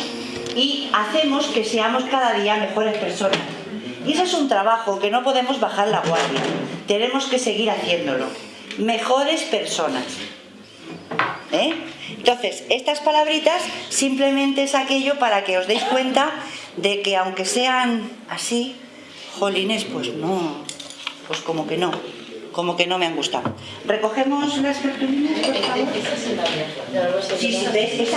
y hacemos que seamos cada día mejores personas. Y ese es un trabajo que no podemos bajar la guardia. Tenemos que seguir haciéndolo. Mejores personas. ¿Eh? Entonces, estas palabritas simplemente es aquello para que os deis cuenta de que aunque sean así, jolines, pues no, pues como que no, como que no me han gustado. ¿Recogemos las cartulinas, por favor? Sí, sí, ¿ves?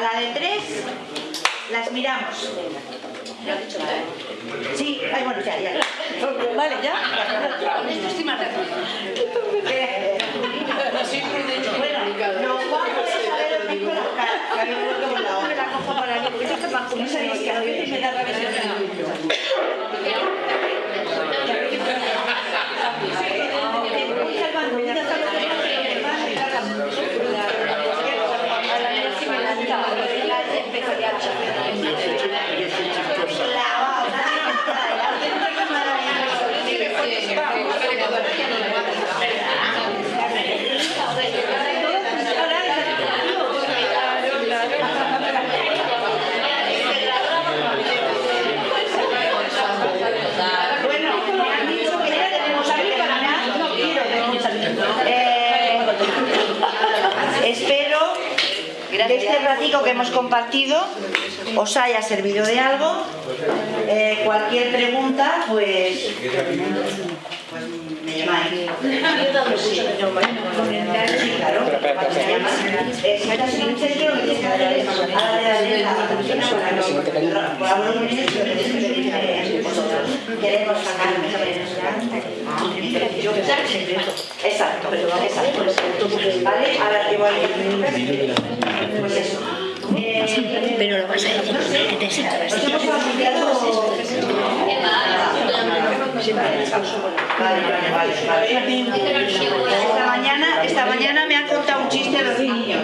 A la de tres las miramos. Sí, ay, bueno, ya, ya. Vale, ya. Bueno, nos vamos a ver el pico de la que no la otra. la cojo para mí, porque esto es más No que a veces me da rabia Bueno, me han dicho que ya tenemos que terminar. No quiero Eh, espero que este ratico que hemos compartido os haya servido de algo. Eh, cualquier pregunta, pues, Queremos sacar Exacto, exacto. ¿Vale? Ahora igual. Pues eso. Pero lo vas a decir, que te. Esta mañana, esta mañana me han contado un chiste los niños.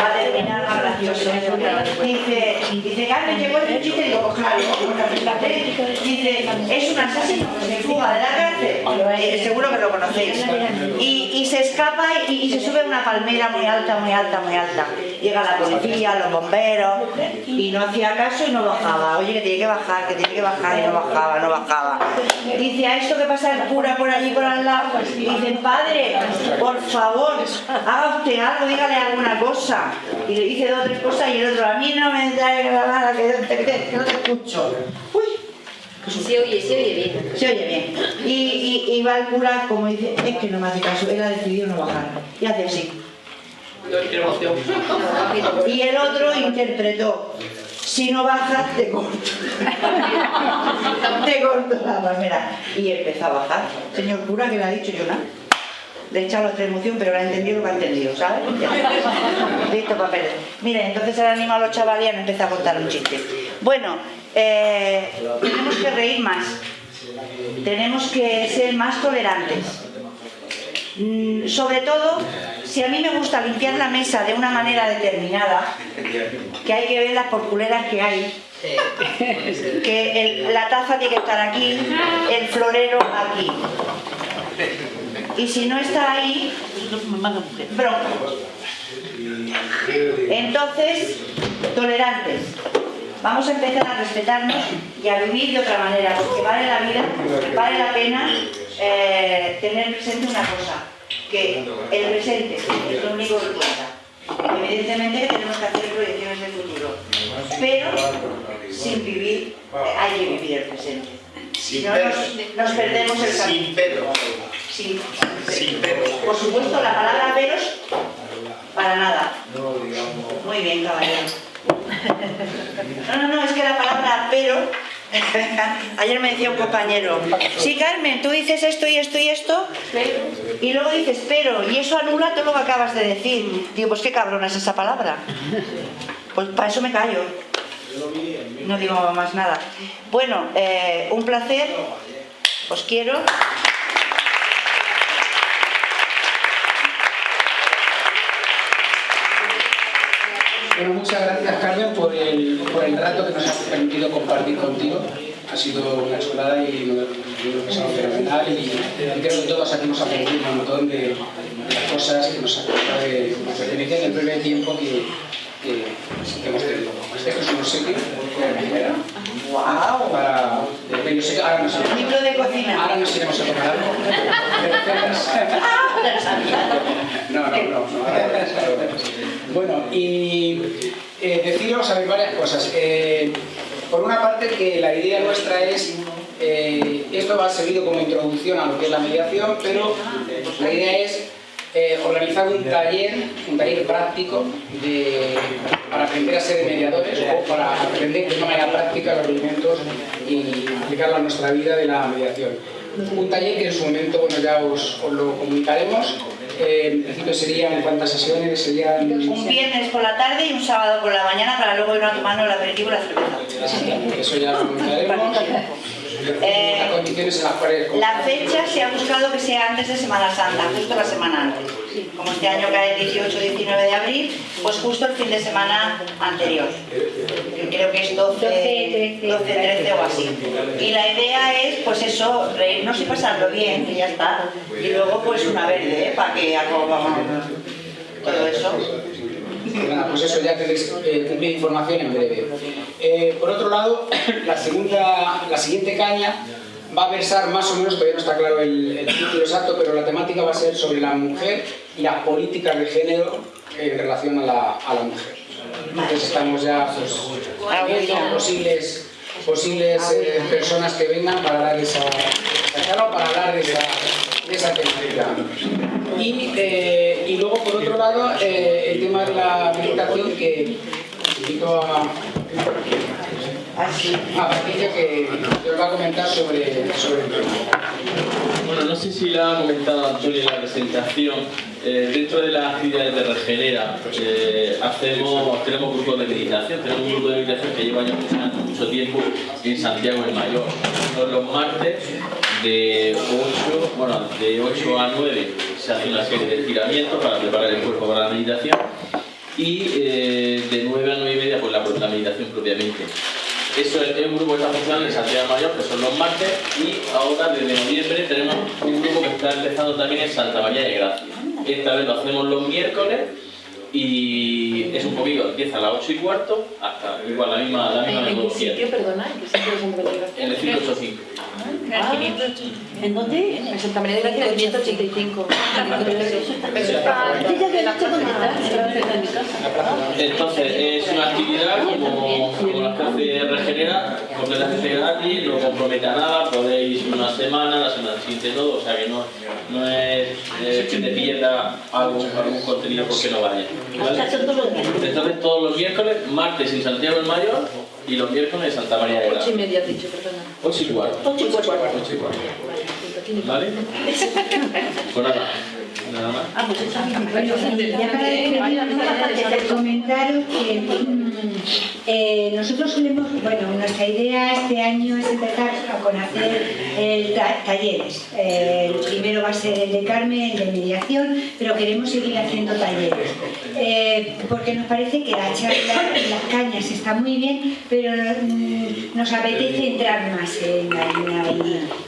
Va a terminar gracioso. Dice, dice Carmen, llegó este chiste y digo, pues claro, Dice, es un asesino que se fuga de la cárcel. Seguro que lo conocéis. Y, y se escapa y, y se sube a una palmera muy alta, muy alta, muy alta. Llega la policía, los bomberos y no hacía caso y no bajaba. Oye, que tiene que bajar, que tiene que bajar y no bajaba, no bajaba. Dice, a esto que pasa el cura por allí, por al lado, dice, padre, por favor, haga usted algo, dígale alguna cosa. Y le dice dos o tres cosas y el otro, a mí no me da nada, que no te escucho. Uy, Se oye, se oye bien. se oye bien. Y, y, y va el cura como dice, es que no me hace caso, él ha decidido no bajar. Y hace así. Y el otro interpretó, si no bajas te corto. te corto la palmera. Y empezó a bajar. Señor cura, que le ha dicho yo nada. Le he echado los tres emoción, pero le ha entendido lo que ha entendido, ¿sabes? Listo, papeles. Mira, entonces el animal a los chavales y han empezado a contar un chiste. Bueno, eh, tenemos que reír más. Tenemos que ser más tolerantes. Mm, sobre todo, si a mí me gusta limpiar la mesa de una manera determinada, que hay que ver las porculeras que hay, que la taza tiene que estar aquí, el florero aquí. Y si no está ahí, bronca. Entonces, tolerantes. Vamos a empezar a respetarnos y a vivir de otra manera, porque vale la vida, vale la pena eh, tener presente una cosa, que el presente es lo único que cuenta. Evidentemente que tenemos que hacer proyecciones de futuro, pero sin vivir, eh, hay que vivir el presente. Si no, nos, nos perdemos el camino. Sin pedos. Sin, Sin pedos. por supuesto, la palabra veros, para nada. Muy bien, caballero. No, no, no, es que la palabra pero... Ayer me decía un compañero, sí Carmen, tú dices esto y esto y esto, y luego dices pero, y eso anula todo lo que acabas de decir. Digo, pues qué cabrona es esa palabra. Pues para eso me callo. No digo más nada. Bueno, eh, un placer, os quiero. Bueno, muchas gracias Carmen por el, por el rato que nos has permitido compartir contigo. Ha sido una chulada y lo lo he pasado fenomenal y, creo que todos aquí hemos aprendido un montón de, cosas que nos de nuestra experiencia en el breve tiempo que, que, que hemos tenido. Esto es un obsequio ¡Wow! para... de- yo sé que ahora nos, Libro de cocina. ahora nos iremos a tomar algo. recetas. No, no, no. no, Bueno, y eh, deciros a ver, varias cosas. Eh, por una parte, que la idea nuestra es, eh, esto va servido como introducción a lo que es la mediación, pero la idea es eh, organizar un taller, un taller práctico de- para aprender a ser mediadores o para aprender de una manera práctica los rudimentos y aplicarlo a nuestra vida de la mediación. Un taller que en su momento bueno, ya os, os lo comunicaremos. Eh, en principio serían cuántas sesiones, serían... Un viernes por la tarde y un sábado por la mañana para luego ir a tomarnos el aperitivo y la cerveza. Eso ya lo comunicaremos. Eh, Las condiciones en las cuales... La fecha se ha buscado que sea antes de Semana Santa, justo la semana antes. Como este año cae el 18-19 de abril, pues justo el fin de semana anterior. Creo que es 12, 12-13 o así. Y la idea es, pues eso, reírnos y pasarlo bien, que ya está. Y luego, pues una verde, ¿eh? para que acabamos todo eso. Nada, pues eso ya tenéis eh, cumplir información en breve. Eh, por otro lado, la, segunda, la siguiente caña va a versar más o menos, todavía no está claro el, el título exacto, pero la temática va a ser sobre la mujer y las políticas de género en relación a la, a la mujer. Entonces estamos ya pues, viendo posibles, posibles eh, personas que vengan para dar esa, esa para hablar de esa, esa temática. Y, eh, y luego, por otro lado, eh, el tema de la meditación que invito a, a Patricia que, os va a comentar sobre, el tema. Bueno, no sé si la ha comentado Antonio en la presentación. eh, dentro de las actividades de Regenera eh, hacemos, tenemos grupos de meditación. Tenemos un grupo de meditación que lleva ya mucho tiempo en Santiago el Mayor. Los martes de 8, bueno, de 8 a 9 se hace una serie de estiramientos para preparar el cuerpo para la meditación y eh, de 9 a 9 y media pues la, la meditación propiamente. Eso es, es un grupo que está funcionando en Santiago Mayor, que son los martes, y ahora desde noviembre tenemos un grupo que está empezando también en Santa María de Gracia. Esta vez lo hacemos los miércoles y es un poquito, empieza a las 8 y cuarto hasta igual la misma, la misma ¿En qué metodología. sitio, perdona? ¿En qué sitio? En el 585. Ah, ¿En dónde? En Santa María de Gracia, 585. Entonces, es una actividad como, como las que hace Regenera, completamente gratis, no compromete a nada, podéis ir una semana, la semana siguiente todo, o sea que no, no es eh, que te pierda algún, algún contenido porque no vaya. ¿vale? Entonces, todos los miércoles, martes en Santiago del Mayor y los miércoles en Santa María de Ocho y media has dicho, perdona. 8 y cuarto. Ocho y cuarto. Ocho y cuarto. ¿Vale? Pues nada, nada más. Ah, pues esa Bueno, ya para despedirnos, comentaros que eh, nosotros solemos, bueno, nuestra idea este año es empezar con hacer ta- talleres. Eh, el primero va a ser el de Carmen, el de mediación, pero queremos seguir haciendo talleres. Eh, porque nos parece que la charla, las cañas está muy bien, pero mm, nos apetece entrar más en la harina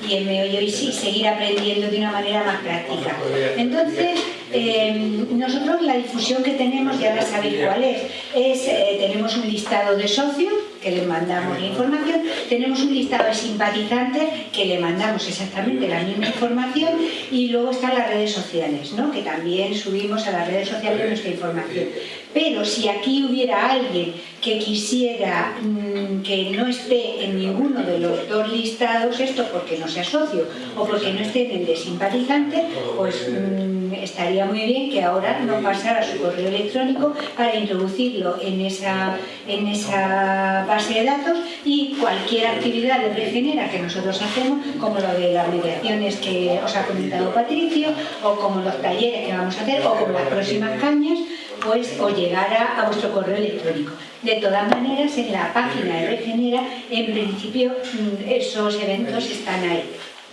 y, y en meollo y sí, seguir aprendiendo de una manera más práctica. Entonces, eh, nosotros la difusión que tenemos, ya la sabéis cuál es, es eh, tenemos un listado de socios que les mandamos la información, tenemos un listado de simpatizantes que le mandamos exactamente la misma información y luego están las redes sociales, ¿no? que también subimos a las redes sociales nuestra información. Pero si aquí hubiera alguien que quisiera mm, que no esté en ninguno de los dos listados, esto porque no sea socio o porque no esté en el de simpatizante, pues mm, estaría muy bien que ahora no pasara su correo electrónico para introducirlo en esa, en esa base de datos y cualquier actividad de Regenera que nosotros hacemos, como lo de las mediaciones que os ha comentado Patricio, o como los talleres que vamos a hacer, o como las próximas cañas, pues os llegará a vuestro correo electrónico. De todas maneras, en la página de Regenera, en principio, mm, esos eventos están ahí.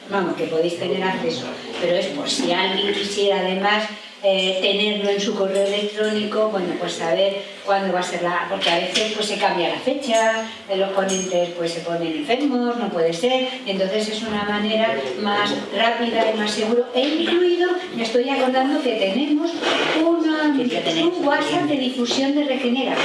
Vamos, que podéis tener acceso, pero es por si alguien quisiera además eh, tenerlo en su correo electrónico, bueno, pues saber cuándo va a ser la... porque a veces pues se cambia la fecha, los ponentes pues se ponen enfermos, no puede ser, entonces es una manera más rápida y más seguro, e incluido, me estoy acordando que tenemos una- un WhatsApp de difusión de Regenera.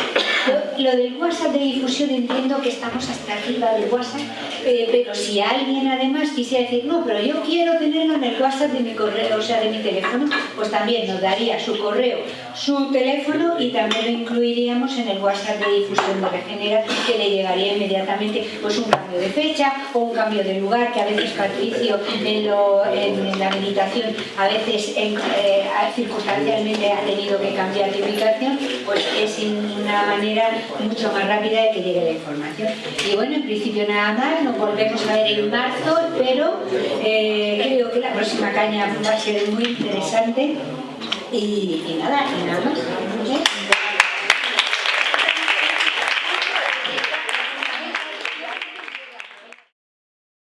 Lo, lo del WhatsApp de difusión entiendo que estamos hasta arriba del WhatsApp, eh, pero si alguien además quisiera decir, no, pero yo quiero tenerlo en el WhatsApp de mi correo, o sea, de mi teléfono, pues también nos daría su correo, su teléfono y también lo incluiríamos en el WhatsApp de difusión de Regenera, que le llegaría inmediatamente pues un cambio de fecha o un cambio de lugar, que a veces Patricio en, la meditación a veces eh, circunstancialmente ha tenido que cambiar de ubicación, pues es una manera mucho más rápida de que llegue la información. Y bueno, en principio nada más, nos volvemos a ver en marzo, pero eh, creo que la próxima caña va a ser muy interesante y, y nada, y nada más.